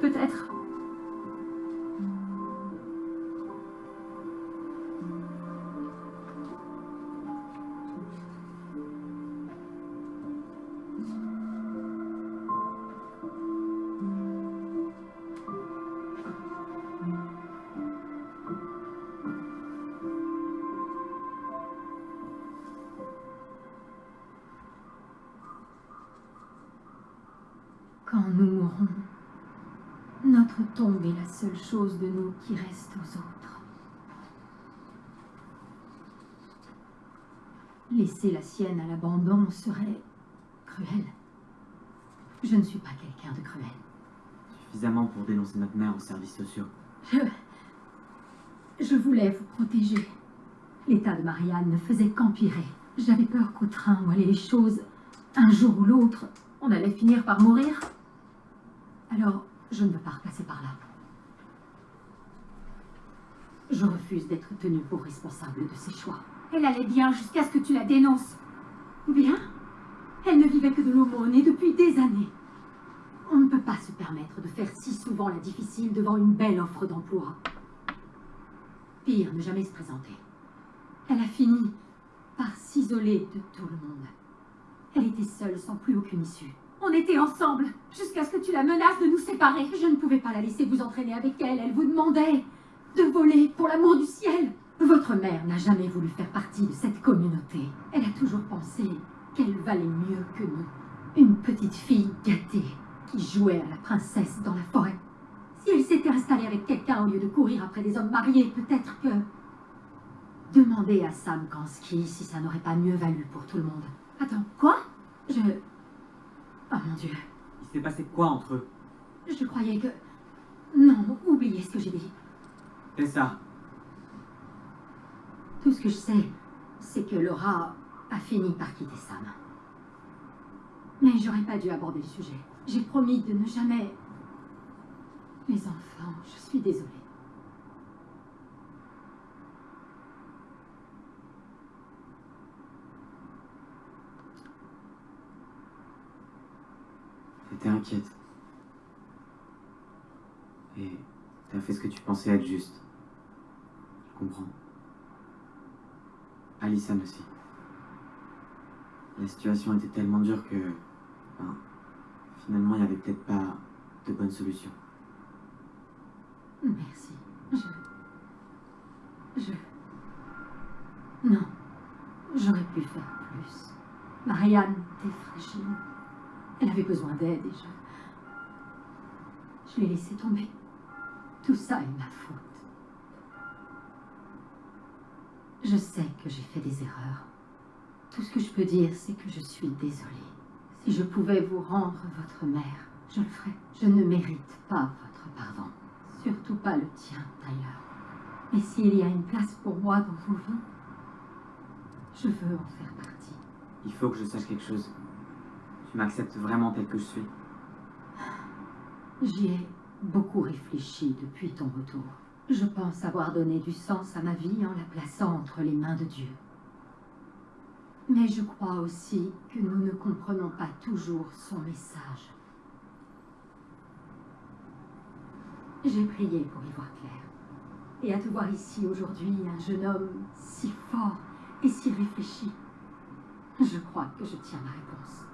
Peut-être seule chose de nous qui reste aux autres. Laisser la sienne à l'abandon serait cruel. Je ne suis pas quelqu'un de cruel. Suffisamment pour dénoncer notre mère aux services sociaux. Je... Je voulais vous protéger. L'état de Marianne ne faisait qu'empirer. J'avais peur qu'au train où allaient les choses, un jour ou l'autre, on allait finir par mourir. Alors, je ne veux pas repasser par là. Je refuse d'être tenue pour responsable de ses choix. Elle allait bien jusqu'à ce que tu la dénonces. Bien Elle ne vivait que de l'aumône et depuis des années. On ne peut pas se permettre de faire si souvent la difficile devant une belle offre d'emploi. Pire, ne jamais se présenter. Elle a fini par s'isoler de tout le monde. Elle était seule, sans plus aucune issue. On était ensemble, jusqu'à ce que tu la menaces de nous séparer. Je ne pouvais pas la laisser vous entraîner avec elle. Elle vous demandait de voler pour l'amour du ciel. Votre mère n'a jamais voulu faire partie de cette communauté. Elle a toujours pensé qu'elle valait mieux que nous. Une petite fille gâtée qui jouait à la princesse dans la forêt. Si elle s'était installée avec quelqu'un au lieu de courir après des hommes mariés, peut-être que... Demandez à Sam Kansky si ça n'aurait pas mieux valu pour tout le monde. Attends, quoi? Je... Oh mon Dieu. Il s'est passé quoi entre eux? Je croyais que... Non, oubliez ce que j'ai dit. Tessa, Tout ce que je sais, c'est que Laura a fini par quitter Sam. Mais j'aurais pas dû aborder le sujet. J'ai promis de ne jamais... Les enfants, je suis désolée. t'étais inquiète. Et t'as fait ce que tu pensais être juste. Je comprends. Alison aussi. La situation était tellement dure que... finalement, il n'y avait peut-être pas de bonne solution. Merci. Je... Je... Non. J'aurais pu faire plus. Marianne était fragile. Elle avait besoin d'aide et je... Je l'ai laissé tomber. Tout ça est ma faute. Je sais que j'ai fait des erreurs. Tout ce que je peux dire, c'est que je suis désolée. Si je pouvais vous rendre votre mère, je le ferais. Je ne mérite pas votre pardon. Surtout pas le tien, d'ailleurs. Mais s'il y a une place pour moi dans vos vies, je veux en faire partie. Il faut que je sache quelque chose. Tu m'acceptes vraiment tel que je suis. J'y ai beaucoup réfléchi depuis ton retour. Je pense avoir donné du sens à ma vie en la plaçant entre les mains de Dieu. Mais je crois aussi que nous ne comprenons pas toujours son message. J'ai prié pour y voir clair. Et à te voir ici aujourd'hui, un jeune homme si fort et si réfléchi, je crois que je tiens ma réponse.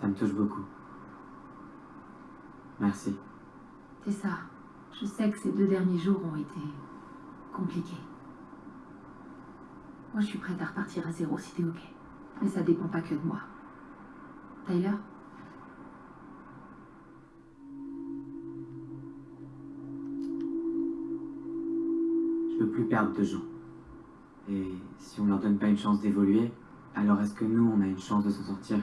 Ça me touche beaucoup. Merci. C'est ça. Je sais que ces deux derniers jours ont été compliqués. Moi, je suis prête à repartir à zéro si t'es ok. Mais ça dépend pas que de moi. Tyler Je veux plus perdre de gens. Et si on leur donne pas une chance d'évoluer, alors est-ce que nous, on a une chance de s'en sortir?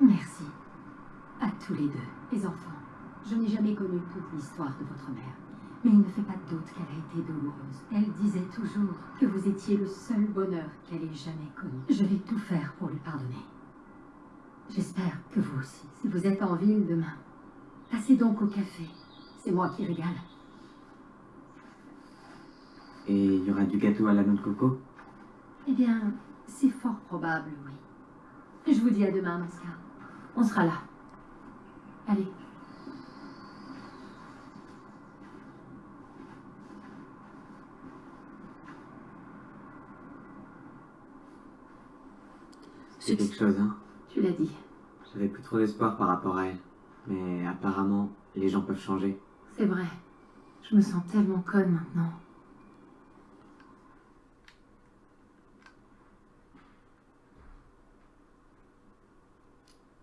Merci. À tous les deux, les enfants. Je n'ai jamais connu toute l'histoire de votre mère. Mais il ne fait pas de doute qu'elle a été douloureuse. Elle disait toujours que vous étiez le seul bonheur qu'elle ait jamais connu. Je vais tout faire pour lui pardonner. J'espère que vous aussi. Si vous êtes en ville demain, passez donc au café. C'est moi qui régale. Et il y aura du gâteau à la noix de coco? Eh bien, c'est fort probable, oui. Je vous dis à demain cas. On sera là. Allez. C'est quelque chose, hein Tu l'as dit. J'avais plus trop d'espoir par rapport à elle. Mais apparemment, les gens peuvent changer. C'est vrai. Je me sens tellement conne maintenant.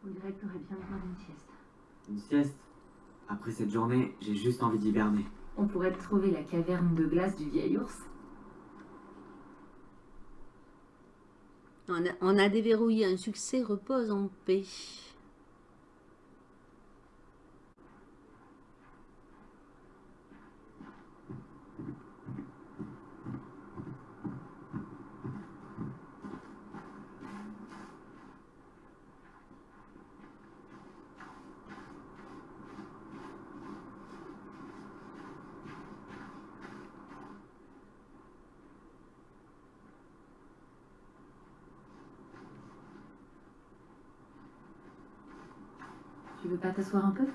On dirait que t'aurais bien besoin d'une sieste. Une sieste? Après cette journée, j'ai juste envie d'hiberner. On pourrait trouver la caverne de glace du vieil ours. On a, déverrouillé un succès, repose en paix. Tu veux pas t'asseoir un peu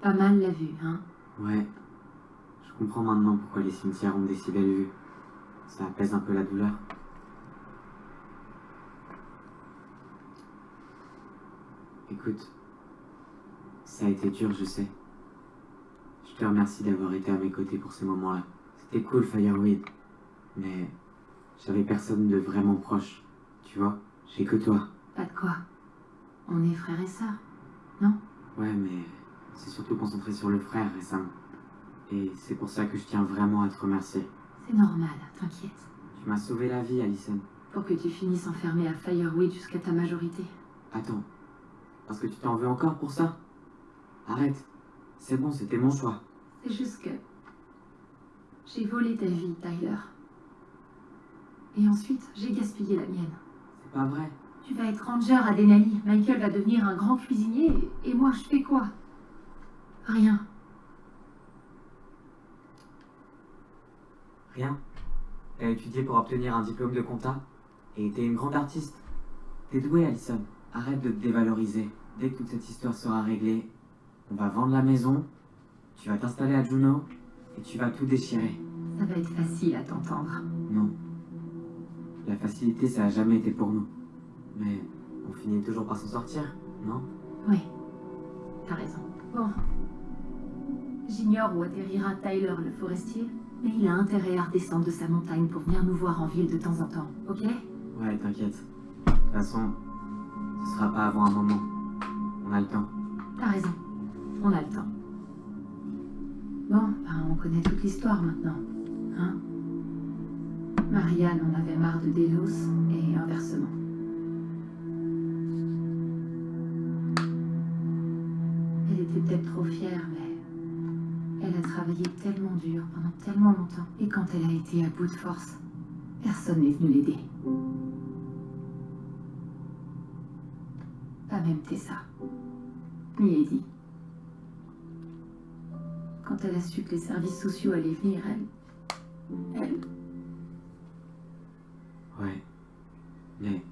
Pas mal la vue, hein Ouais. Je comprends maintenant pourquoi les cimetières ont des si belles vues. Ça apaise un peu la douleur. Écoute, ça a été dur, je sais. Je te remercie d'avoir été à mes côtés pour ces moments-là. C'était cool, Fireweed. Mais j'avais personne de vraiment proche. Tu vois, j'ai que toi. Pas de quoi. On est frères et sœurs. Ouais, mais c'est surtout concentré sur le frère récemment. Et c'est pour ça que je tiens vraiment à te remercier. C'est normal, t'inquiète. Tu m'as sauvé la vie, Alison. Pour que tu finisses enfermé à Fireweed jusqu'à ta majorité. Attends. Parce que tu t'en veux encore pour ça? Arrête. C'est bon, c'était mon choix. C'est juste que... J'ai volé ta vie, Tyler. Et ensuite, j'ai gaspillé la mienne. C'est pas vrai. Tu vas être ranger à Denali. Michael va devenir un grand cuisinier. Et moi, je fais quoi? Rien. Rien. T'as étudié pour obtenir un diplôme de compta et t'es une grande artiste. T'es douée, Alison. Arrête de te dévaloriser. Dès que toute cette histoire sera réglée, on va vendre la maison, tu vas t'installer à Juno et tu vas tout déchirer. Ça va être facile à t'entendre. Non. La facilité, ça a jamais été pour nous. Mais on finit toujours par s'en sortir, non? Oui, t'as raison. Bon. J'ignore où atterrira Tyler le forestier, mais il a intérêt à redescendre de sa montagne pour venir nous voir en ville de temps en temps, ok? Ouais, t'inquiète. De toute façon, ce sera pas avant un moment. On a le temps. T'as raison. On a le temps. Bon, ben, on connaît toute l'histoire maintenant. Hein Marianne en avait marre de Delos et inversement. Elle était peut-être trop fière, mais elle a travaillé tellement dur pendant tellement longtemps. Et quand elle a été à bout de force, personne n'est venu l'aider. Pas même Tessa. Ni Eddie. Quand elle a su que les services sociaux allaient venir, elle... Elle... Ouais. Mais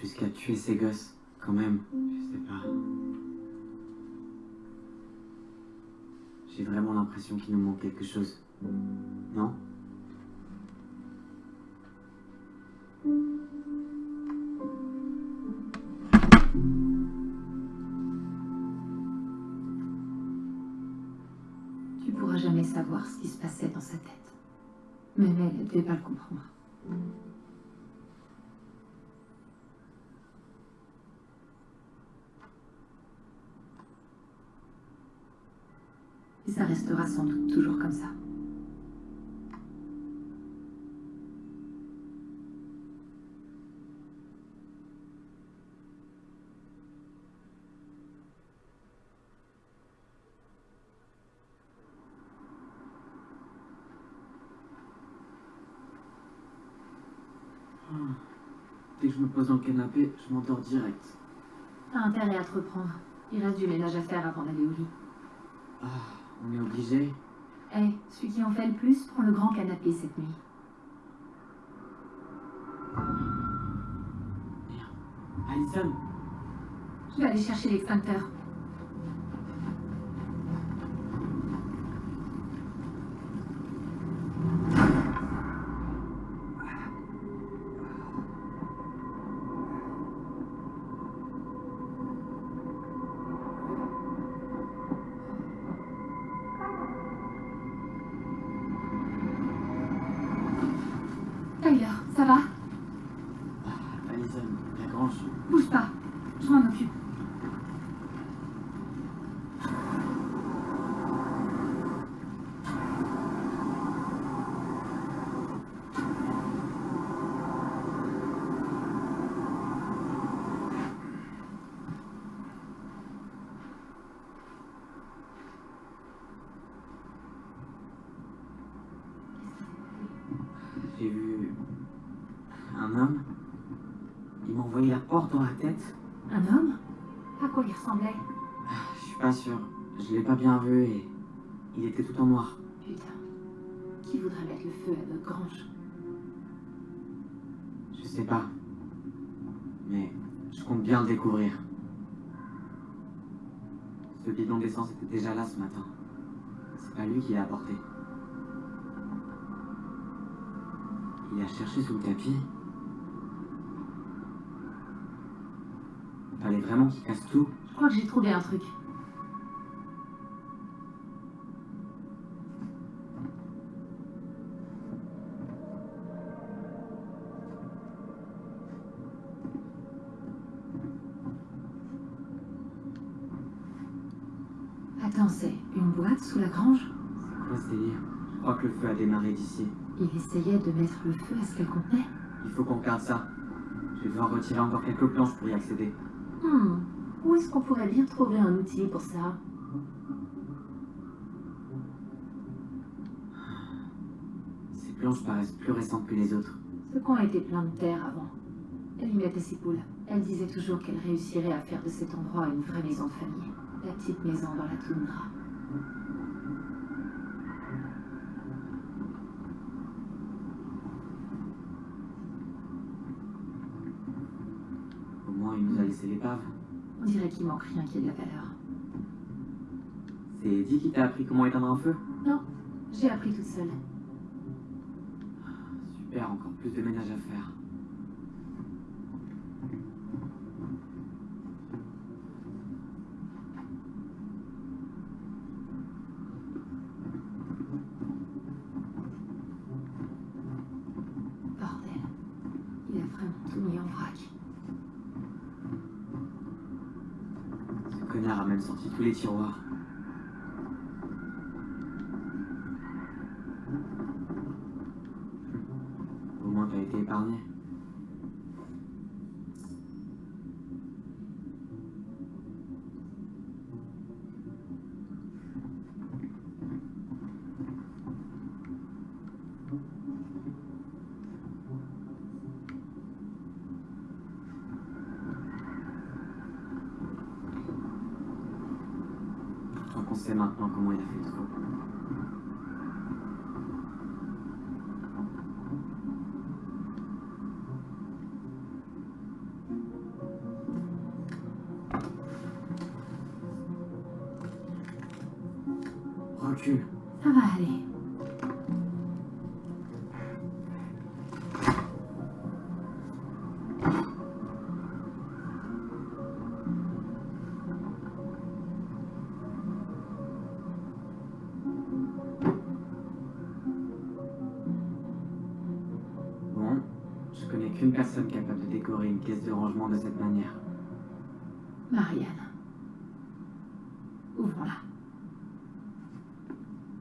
jusqu'à tuer ces gosses, quand même, je sais pas. J'ai vraiment l'impression qu'il nous manque quelque chose. Non? Tu pourras jamais savoir ce qui se passait dans sa tête. Même elle, elle devait pas le comprendre. Et ça restera sans doute toujours comme ça. Dès que je me pose dans le canapé, je m'endors direct. T'as intérêt à te reprendre. Il reste du ménage à faire avant d'aller au lit. Ah, on est obligé Hé, celui qui en fait le plus prend le grand canapé cette nuit. Alison Je vais aller chercher l'extincteur. Dans la tête. Un homme? À quoi il ressemblait? Je suis pas sûr. Je l'ai pas bien vu et il était tout en noir. Putain. Qui voudrait mettre le feu à notre grange Je sais pas. Mais je compte bien le découvrir. Ce bidon d'essence était déjà là ce matin. C'est pas lui qui l'a apporté. Il a cherché sous le tapis. Fallait vraiment qu'il casse tout. Je crois que j'ai trouvé un truc. Attends, c'est une boîte sous la grange? C'est quoi ce délire? Je crois que le feu a démarré d'ici. Il essayait de mettre le feu à ce qu'elle contenait Il faut qu'on regarde ça. Je vais devoir retirer encore quelques planches pour y accéder. Hmm. Où est-ce qu'on pourrait bien trouver un outil pour ça? Ces planches paraissent plus récentes que les autres. Ce coin était plein de terre avant. Elle y mettait ses poules. Elle disait toujours qu'elle réussirait à faire de cet endroit une vraie maison de famille. La petite maison dans la toundra. laissé l'épave. On dirait qu'il manque rien qui ait de la valeur. C'est dit qui t'a appris comment éteindre un feu? Non, j'ai appris toute seule. Super, encore plus de ménage à faire. Bordel. Il a vraiment tout mis en vrac. Ce connard a même sorti tous les caisse de rangement de cette manière. Marianne. Ouvrons-la.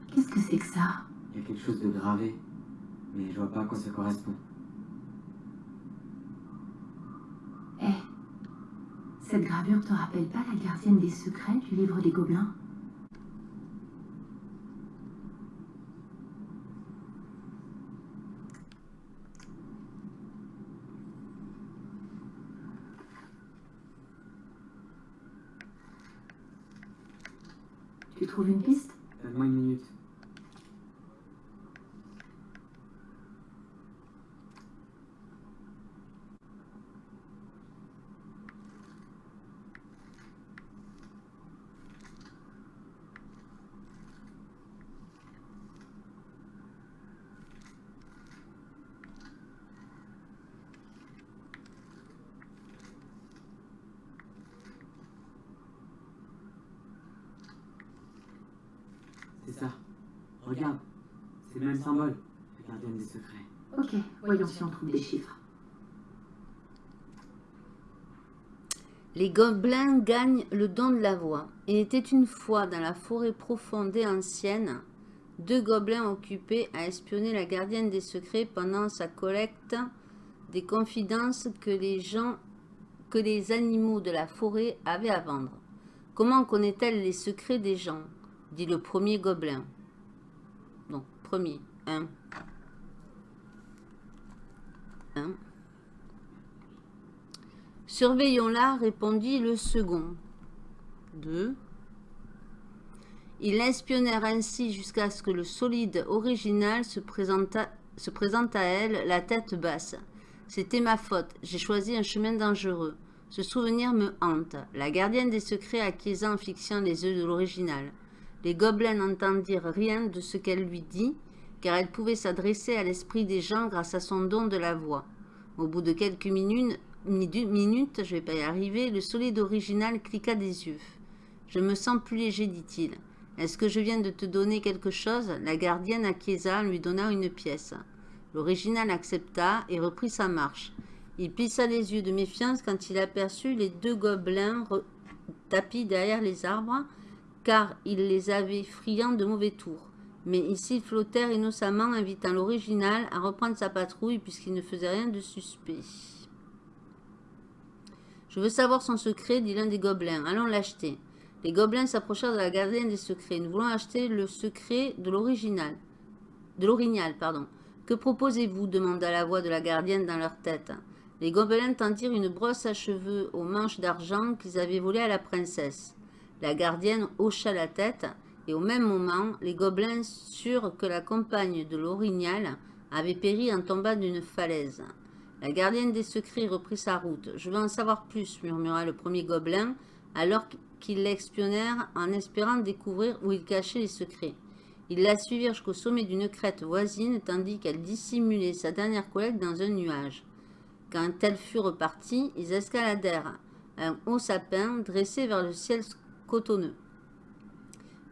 Qu'est-ce que c'est que ça? Il y a quelque chose de gravé, mais je vois pas à quoi ça correspond. Eh, cette gravure te rappelle pas la gardienne des secrets du livre des gobelins? Tu trouves une piste? Donne-moi une minute. C'est ça. Regarde. C'est le même symbole. La gardienne des secrets. Ok, voyons si on trouve des chiffres. Les gobelins gagnent le don de la voix. Il était une fois dans la forêt profonde et ancienne, deux gobelins occupés à espionner la gardienne des secrets pendant sa collecte des confidences que les gens, que les animaux de la forêt avaient à vendre. Comment connaît-elle les secrets des gens? dit le premier gobelin. Donc, premier, Surveillons-la, répondit le second. Deux. Ils l'espionnèrent ainsi jusqu'à ce que le solide original se présente à elle, la tête basse. C'était ma faute, j'ai choisi un chemin dangereux. Ce souvenir me hante. La gardienne des secrets acquiesça en fixant les yeux de l'original. Les gobelins n'entendirent rien de ce qu'elle lui dit, car elle pouvait s'adresser à l'esprit des gens grâce à son don de la voix. Au bout de quelques minutes, minutes, je vais pas y arriver, le solide original cliqua des yeux. Je me sens plus léger, dit-il. Est-ce que je viens de te donner quelque chose? La gardienne acquiesça lui donnant une pièce. L'original accepta et reprit sa marche. Il plissa les yeux de méfiance quand il aperçut les deux gobelins tapis derrière les arbres, car il les avait friands de mauvais tours. Mais ici, ils flottèrent innocemment, invitant l'original à reprendre sa patrouille puisqu'il ne faisait rien de suspect. Je veux savoir son secret, dit l'un des gobelins. Allons l'acheter. Les gobelins s'approchèrent de la gardienne des secrets. Nous voulons acheter le secret de l'original. De l'orignal, pardon. Que proposez-vous? demanda la voix de la gardienne dans leur tête. Les gobelins tendirent une brosse à cheveux aux manches d'argent qu'ils avaient volée à la princesse. La gardienne hocha la tête, et au même moment, les gobelins surent que la compagne de l'orignal avait péri en tombant d'une falaise. La gardienne des secrets reprit sa route. Je veux en savoir plus, murmura le premier gobelin, alors qu'ils l'expionnèrent en espérant découvrir où il cachait les secrets. Ils la suivirent jusqu'au sommet d'une crête voisine, tandis qu'elle dissimulait sa dernière collecte dans un nuage. Quand elle fut repartie, ils escaladèrent un haut sapin dressé vers le ciel cotonneux.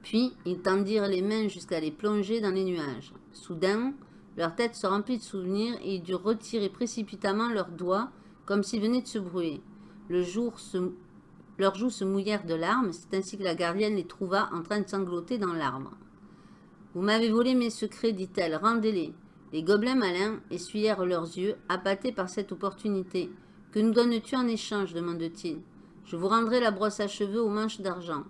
Puis, ils tendirent les mains jusqu'à les plonger dans les nuages. Soudain, leur tête se remplit de souvenirs et ils durent retirer précipitamment leurs doigts, comme s'ils venaient de se brûler. Le jour se... Leurs joues se mouillèrent de larmes, c'est ainsi que la gardienne les trouva en train de sangloter dans l'arbre. Vous m'avez volé mes secrets, dit-elle, rendez-les. Les gobelins malins essuyèrent leurs yeux, appâtés par cette opportunité. Que nous donnes-tu en échange? demande-t-il. Je vous rendrai la brosse à cheveux aux manches d'argent.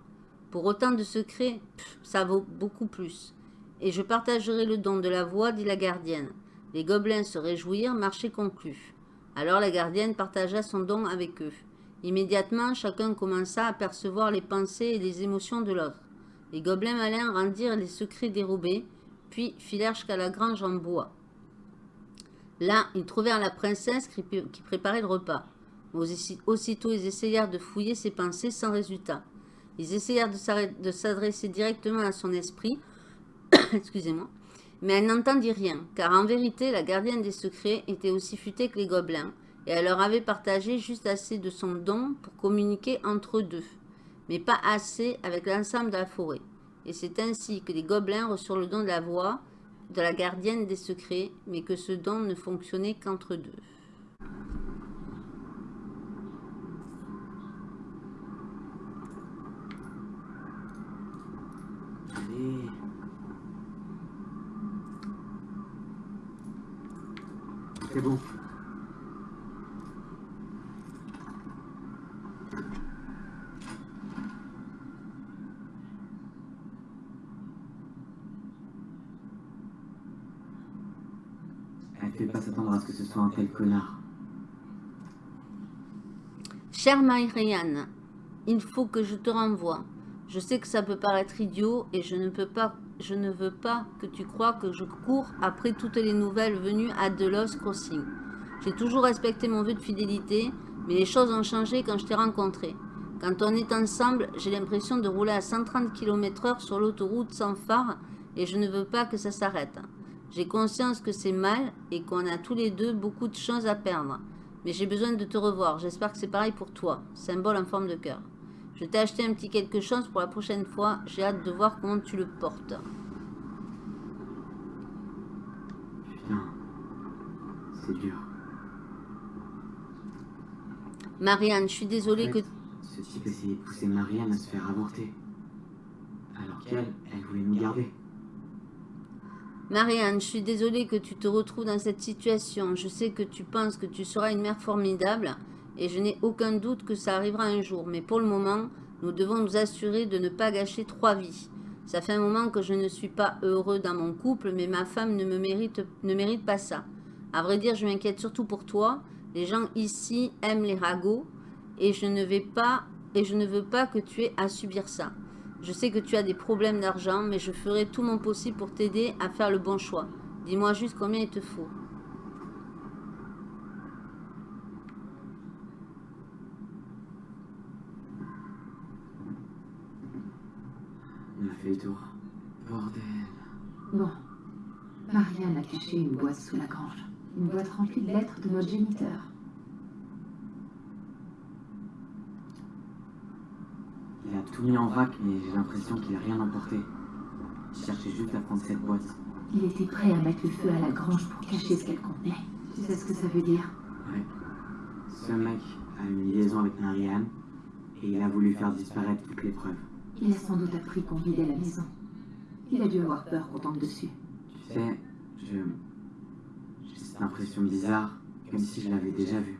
Pour autant de secrets, ça vaut beaucoup plus. Et je partagerai le don de la voix, dit la gardienne. Les gobelins se réjouirent, marché conclu. Alors la gardienne partagea son don avec eux. Immédiatement, chacun commença à percevoir les pensées et les émotions de l'autre. Les gobelins malins rendirent les secrets dérobés, puis filèrent jusqu'à la grange en bois. Là, ils trouvèrent la princesse qui préparait le repas. Aussitôt, ils essayèrent de fouiller ses pensées sans résultat. Ils essayèrent de s'adresser directement à son esprit, [coughs] excusez-moi, mais elle n'entendit rien, car en vérité, la gardienne des secrets était aussi futée que les gobelins, et elle leur avait partagé juste assez de son don pour communiquer entre eux deux mais pas assez avec l'ensemble de la forêt. Et c'est ainsi que les gobelins reçurent le don de la voix de la gardienne des secrets, mais que ce don ne fonctionnait qu'entre deux. Allez. C'est bon. pas s'attendre à ce que ce soit un tel connard. Cher Myriane, il faut que je te renvoie. Je sais que ça peut paraître idiot et je ne veux pas que tu crois que je cours après toutes les nouvelles venues à Delos Crossing. J'ai toujours respecté mon vœu de fidélité, mais les choses ont changé quand je t'ai rencontré. Quand on est ensemble, j'ai l'impression de rouler à 130 km h sur l'autoroute sans phare et je ne veux pas que ça s'arrête. J'ai conscience que c'est mal et qu'on a tous les deux beaucoup de choses à perdre. Mais j'ai besoin de te revoir. J'espère que c'est pareil pour toi. Symbole en forme de cœur. Je t'ai acheté un petit quelque chose pour la prochaine fois. J'ai hâte de voir comment tu le portes. Putain. C'est dur. Marianne, je suis désolée que... Ce type essayait de pousser Marianne à se faire avorter. Alors qu'elle, elle voulait nous garder. Marianne, je suis désolée que tu te retrouves dans cette situation. Je sais que tu penses que tu seras une mère formidable et je n'ai aucun doute que ça arrivera un jour. Mais pour le moment, nous devons nous assurer de ne pas gâcher trois vies. Ça fait un moment que je ne suis pas heureux dans mon couple, mais ma femme ne me mérite, ne mérite pas ça. À vrai dire, je m'inquiète surtout pour toi. Les gens ici aiment les ragots et je ne vais pas et je ne veux pas que tu aies à subir ça. Je sais que tu as des problèmes d'argent, mais je ferai tout mon possible pour t'aider à faire le bon choix. Dis-moi juste combien il te faut. On a fait le tour. Bordel. Bon. Marianne a caché une boîte sous la grange. Une boîte remplie de lettres de notre géniteur. Il a tout mis en vrac, mais j'ai l'impression qu'il n'a rien emporté. Il cherchait juste à prendre cette boîte. Il était prêt à mettre le feu à la grange pour cacher ce qu'elle contenait. Tu sais ce que ça veut dire? Ouais. Ce mec a une liaison avec Marianne, et il a voulu faire disparaître toutes les preuves. Il a sans doute appris qu'on vidait la maison. Il a dû avoir peur qu'on tombe dessus. Tu sais, je... J'ai cette impression bizarre, comme si je l'avais déjà vu.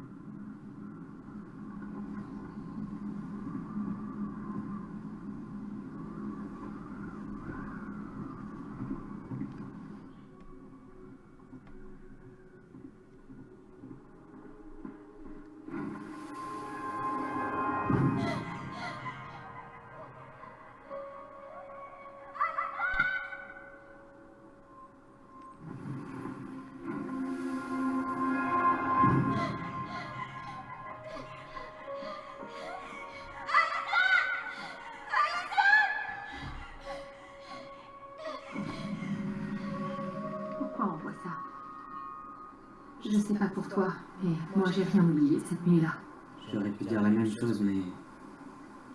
Oublié cette nuit-là. J'aurais pu dire la même chose, mais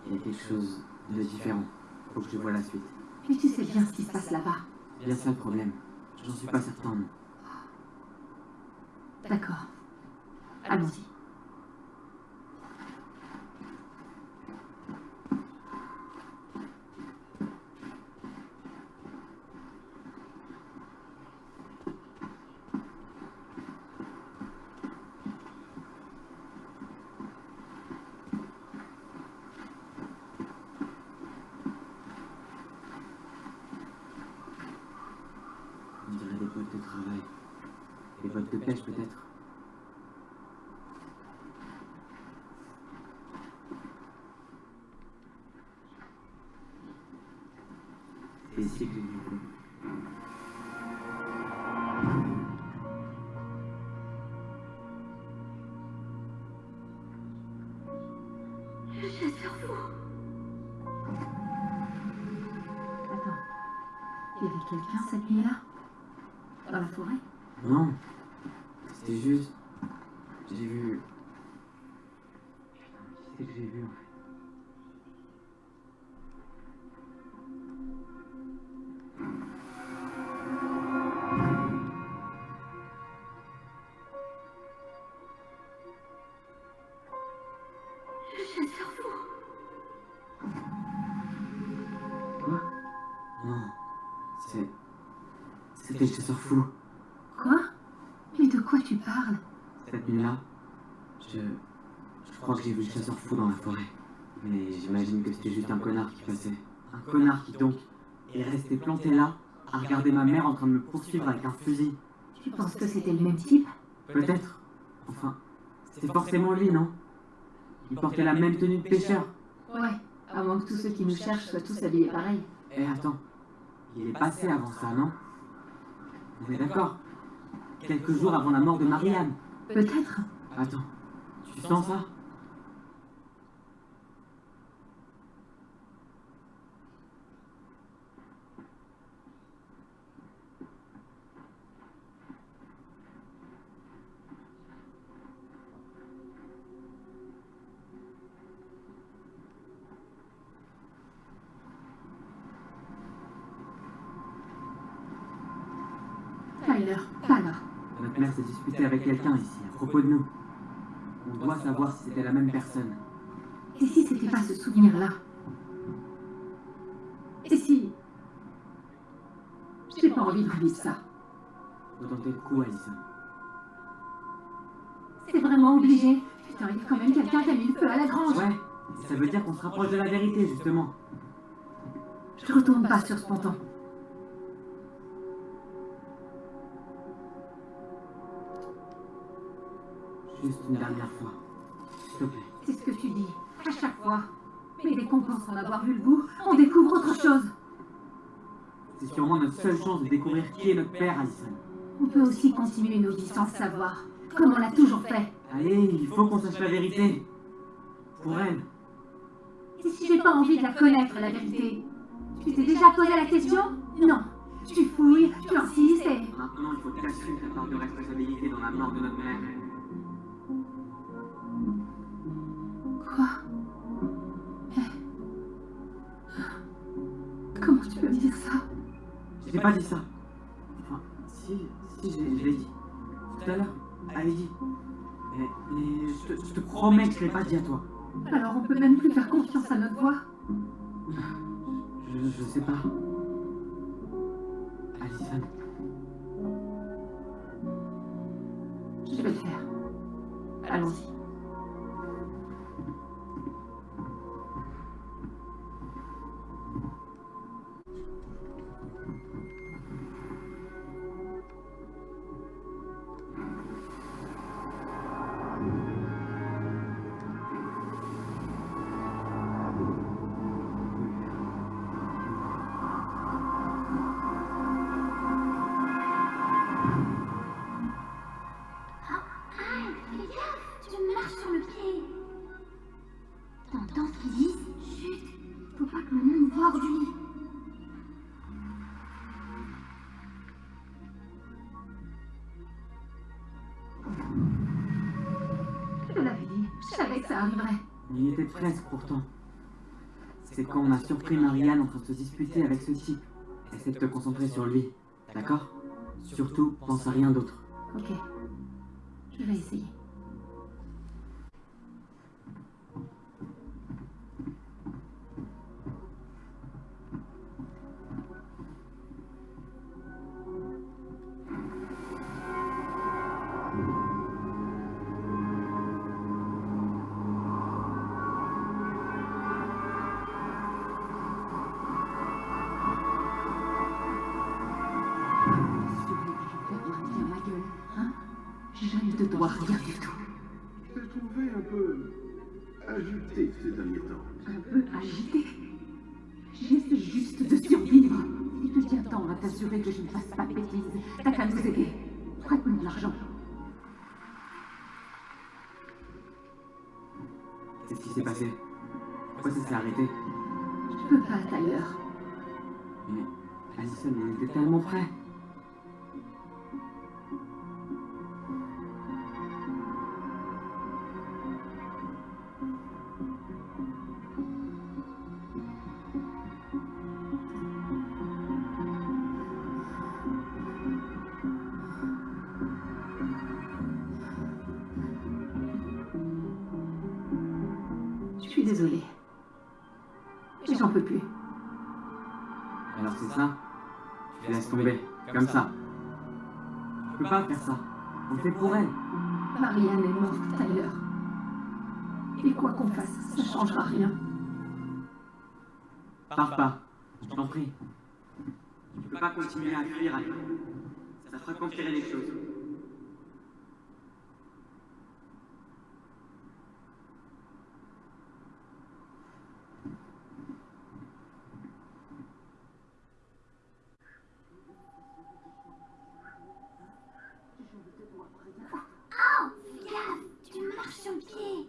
il y a quelque chose de différent. Faut que je vois la suite. Mais tu sais bien ce qui se passe là-bas. Bien ça le problème. J'en suis pas certain, non. D'accord. Allons-y. C'était le chasseur fou. Quoi? Mais de quoi tu parles? Cette nuit-là, je. Je crois que j'ai vu le chasseur fou dans la forêt. Mais j'imagine que c'était juste un connard qui passait. Un connard qui donc est resté planté là, à regarder ma mère en train de me poursuivre avec un fusil. Tu penses que c'était le même type? Peut-être. Enfin, c'était forcément lui, non? Il portait la même tenue de pêcheur. Ouais, à moins que tous ceux qui nous cherchent soient tous habillés pareil. Eh, attends. Il est passé avant ça, non? On est d'accord Quelques jours avant la mort de Marianne. Peut-être. Attends. Tu sens ça Tyler, pas là. Notre mère s'est disputée avec quelqu'un ici, à propos de nous. On doit savoir si c'était la même personne. Et si c'était pas ce souvenir-là? Et si? J'ai pas envie de revivre ça. Faut tenter le coup, Alison. C'est vraiment obligé. Putain, il y a quand même quelqu'un qui a mis le feu à la grange. Ouais, ça veut dire qu'on se rapproche de la vérité, justement. Je retourne pas sur ce ponton. Juste une dernière fois. S'il te plaît. C'est ce que tu dis, à chaque fois. Mais dès qu'on pense en avoir vu le bout, on découvre autre chose. C'est sûrement notre seule chance de découvrir qui est notre père, Alison. On peut aussi continuer nos vies sans le savoir, comme on l'a toujours fait. Allez, il faut qu'on sache la vérité. Pour elle. Et si j'ai pas envie de la connaître, la vérité Tu t'es déjà posé la question? Non. Tu fouilles, tu insistes et... Maintenant, il faut que t'assumes ta part de responsabilité dans la mort de notre mère. Quoi Mais... Comment tu peux dire ça J'ai pas dit ça. Enfin, si, si, je l'ai je l'ai dit. Tout à l'heure, elle dit. Mais, mais je, te, je te promets que je l'ai pas dit à toi. Alors on peut même plus faire confiance à notre voix Je, je sais pas. Alison, Je vais le faire. Allons-y. Pourtant. C'est quand on a surpris Marianne en train de se disputer avec ce type. Essaie de te concentrer sur lui, d'accord? Surtout, pense à rien d'autre. Ok. Je vais essayer. Ne rien du tout. Je t'ai trouvé un peu agité ces derniers temps. Un peu agité? J'essaie juste de survivre. Si tu tiens tant à t'assurer que je ne fasse pas de bêtises, t'as qu'à nous aider. Prête-nous de l'argent. Qu'est-ce qui s'est passé? Pourquoi ça s'est arrêté? Je peux pas, Tyler. Mais, Alison, on était tellement près. Pas faire ça. On le fait pour elle. Marianne est morte, Tyler. Et quoi qu'on fasse, ça changera rien. Pars pas, je t'en prie. Tu peux pas continuer à fuir, Ali. Ça fera qu'empirer les choses. Tu marches sur le pied.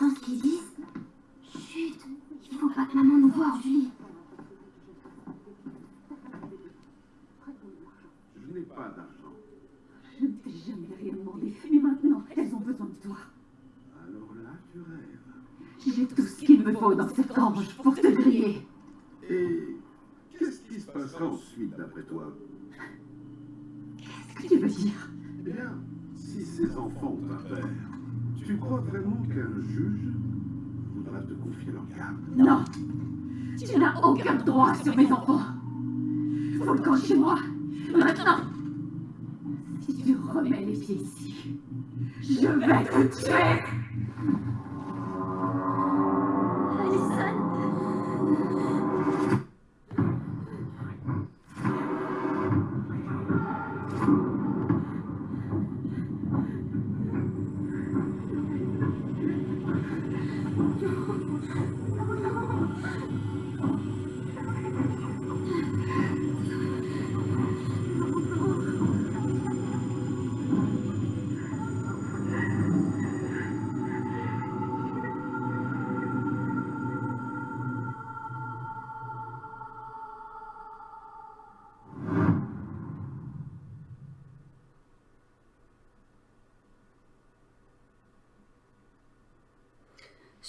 T'entends ce qu'ils disent Chut, il faut pas que maman nous voie, Julie. Je n'ai pas d'argent. Je ne t'ai jamais rien demandé. Mais maintenant, elles ont besoin de toi. Alors là, tu rêves. J'ai tout ce qu'il me faut dans cette orge pour te griller. Et qu'est-ce qui se passera ensuite, d'après toi? Qu'est-ce que tu veux dire? Eh bien, si ces enfants ont un père, tu crois vraiment qu'un juge voudra te confier leur garde Non. Tu n'as aucun droit sur mes enfants. Faut le camp chez moi. Maintenant. Si tu remets les pieds ici, je vais te tuer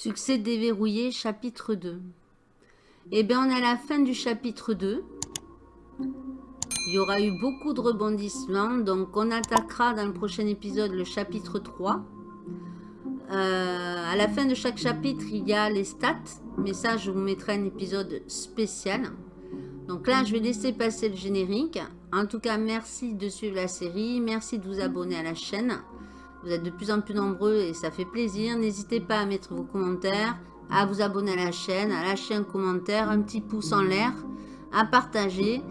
Succès déverrouillé, chapitre 2. Eh bien, on est à la fin du chapitre 2. Il y aura eu beaucoup de rebondissements, donc on attaquera dans le prochain épisode le chapitre 3. Euh, à la fin de chaque chapitre, il y a les stats, mais ça, je vous mettrai un épisode spécial. Donc là, je vais laisser passer le générique. En tout cas, merci de suivre la série, merci de vous abonner à la chaîne. Vous êtes de plus en plus nombreux et ça fait plaisir. N'hésitez pas à mettre vos commentaires, à vous abonner à la chaîne, à lâcher un commentaire, un petit pouce en l'air, à partager.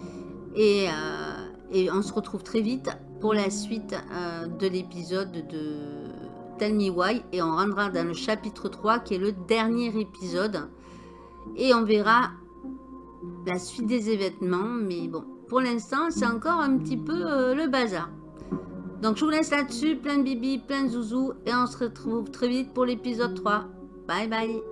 Et, euh, on se retrouve très vite pour la suite euh, de l'épisode de Tell Me Why. Et on rendra dans le chapitre 3 qui est le dernier épisode. Et on verra la suite des événements. Mais bon, pour l'instant, c'est encore un petit peu euh, le bazar. Donc je vous laisse là-dessus, plein de bibi, plein de zouzou, et on se retrouve très vite pour l'épisode 3. Bye bye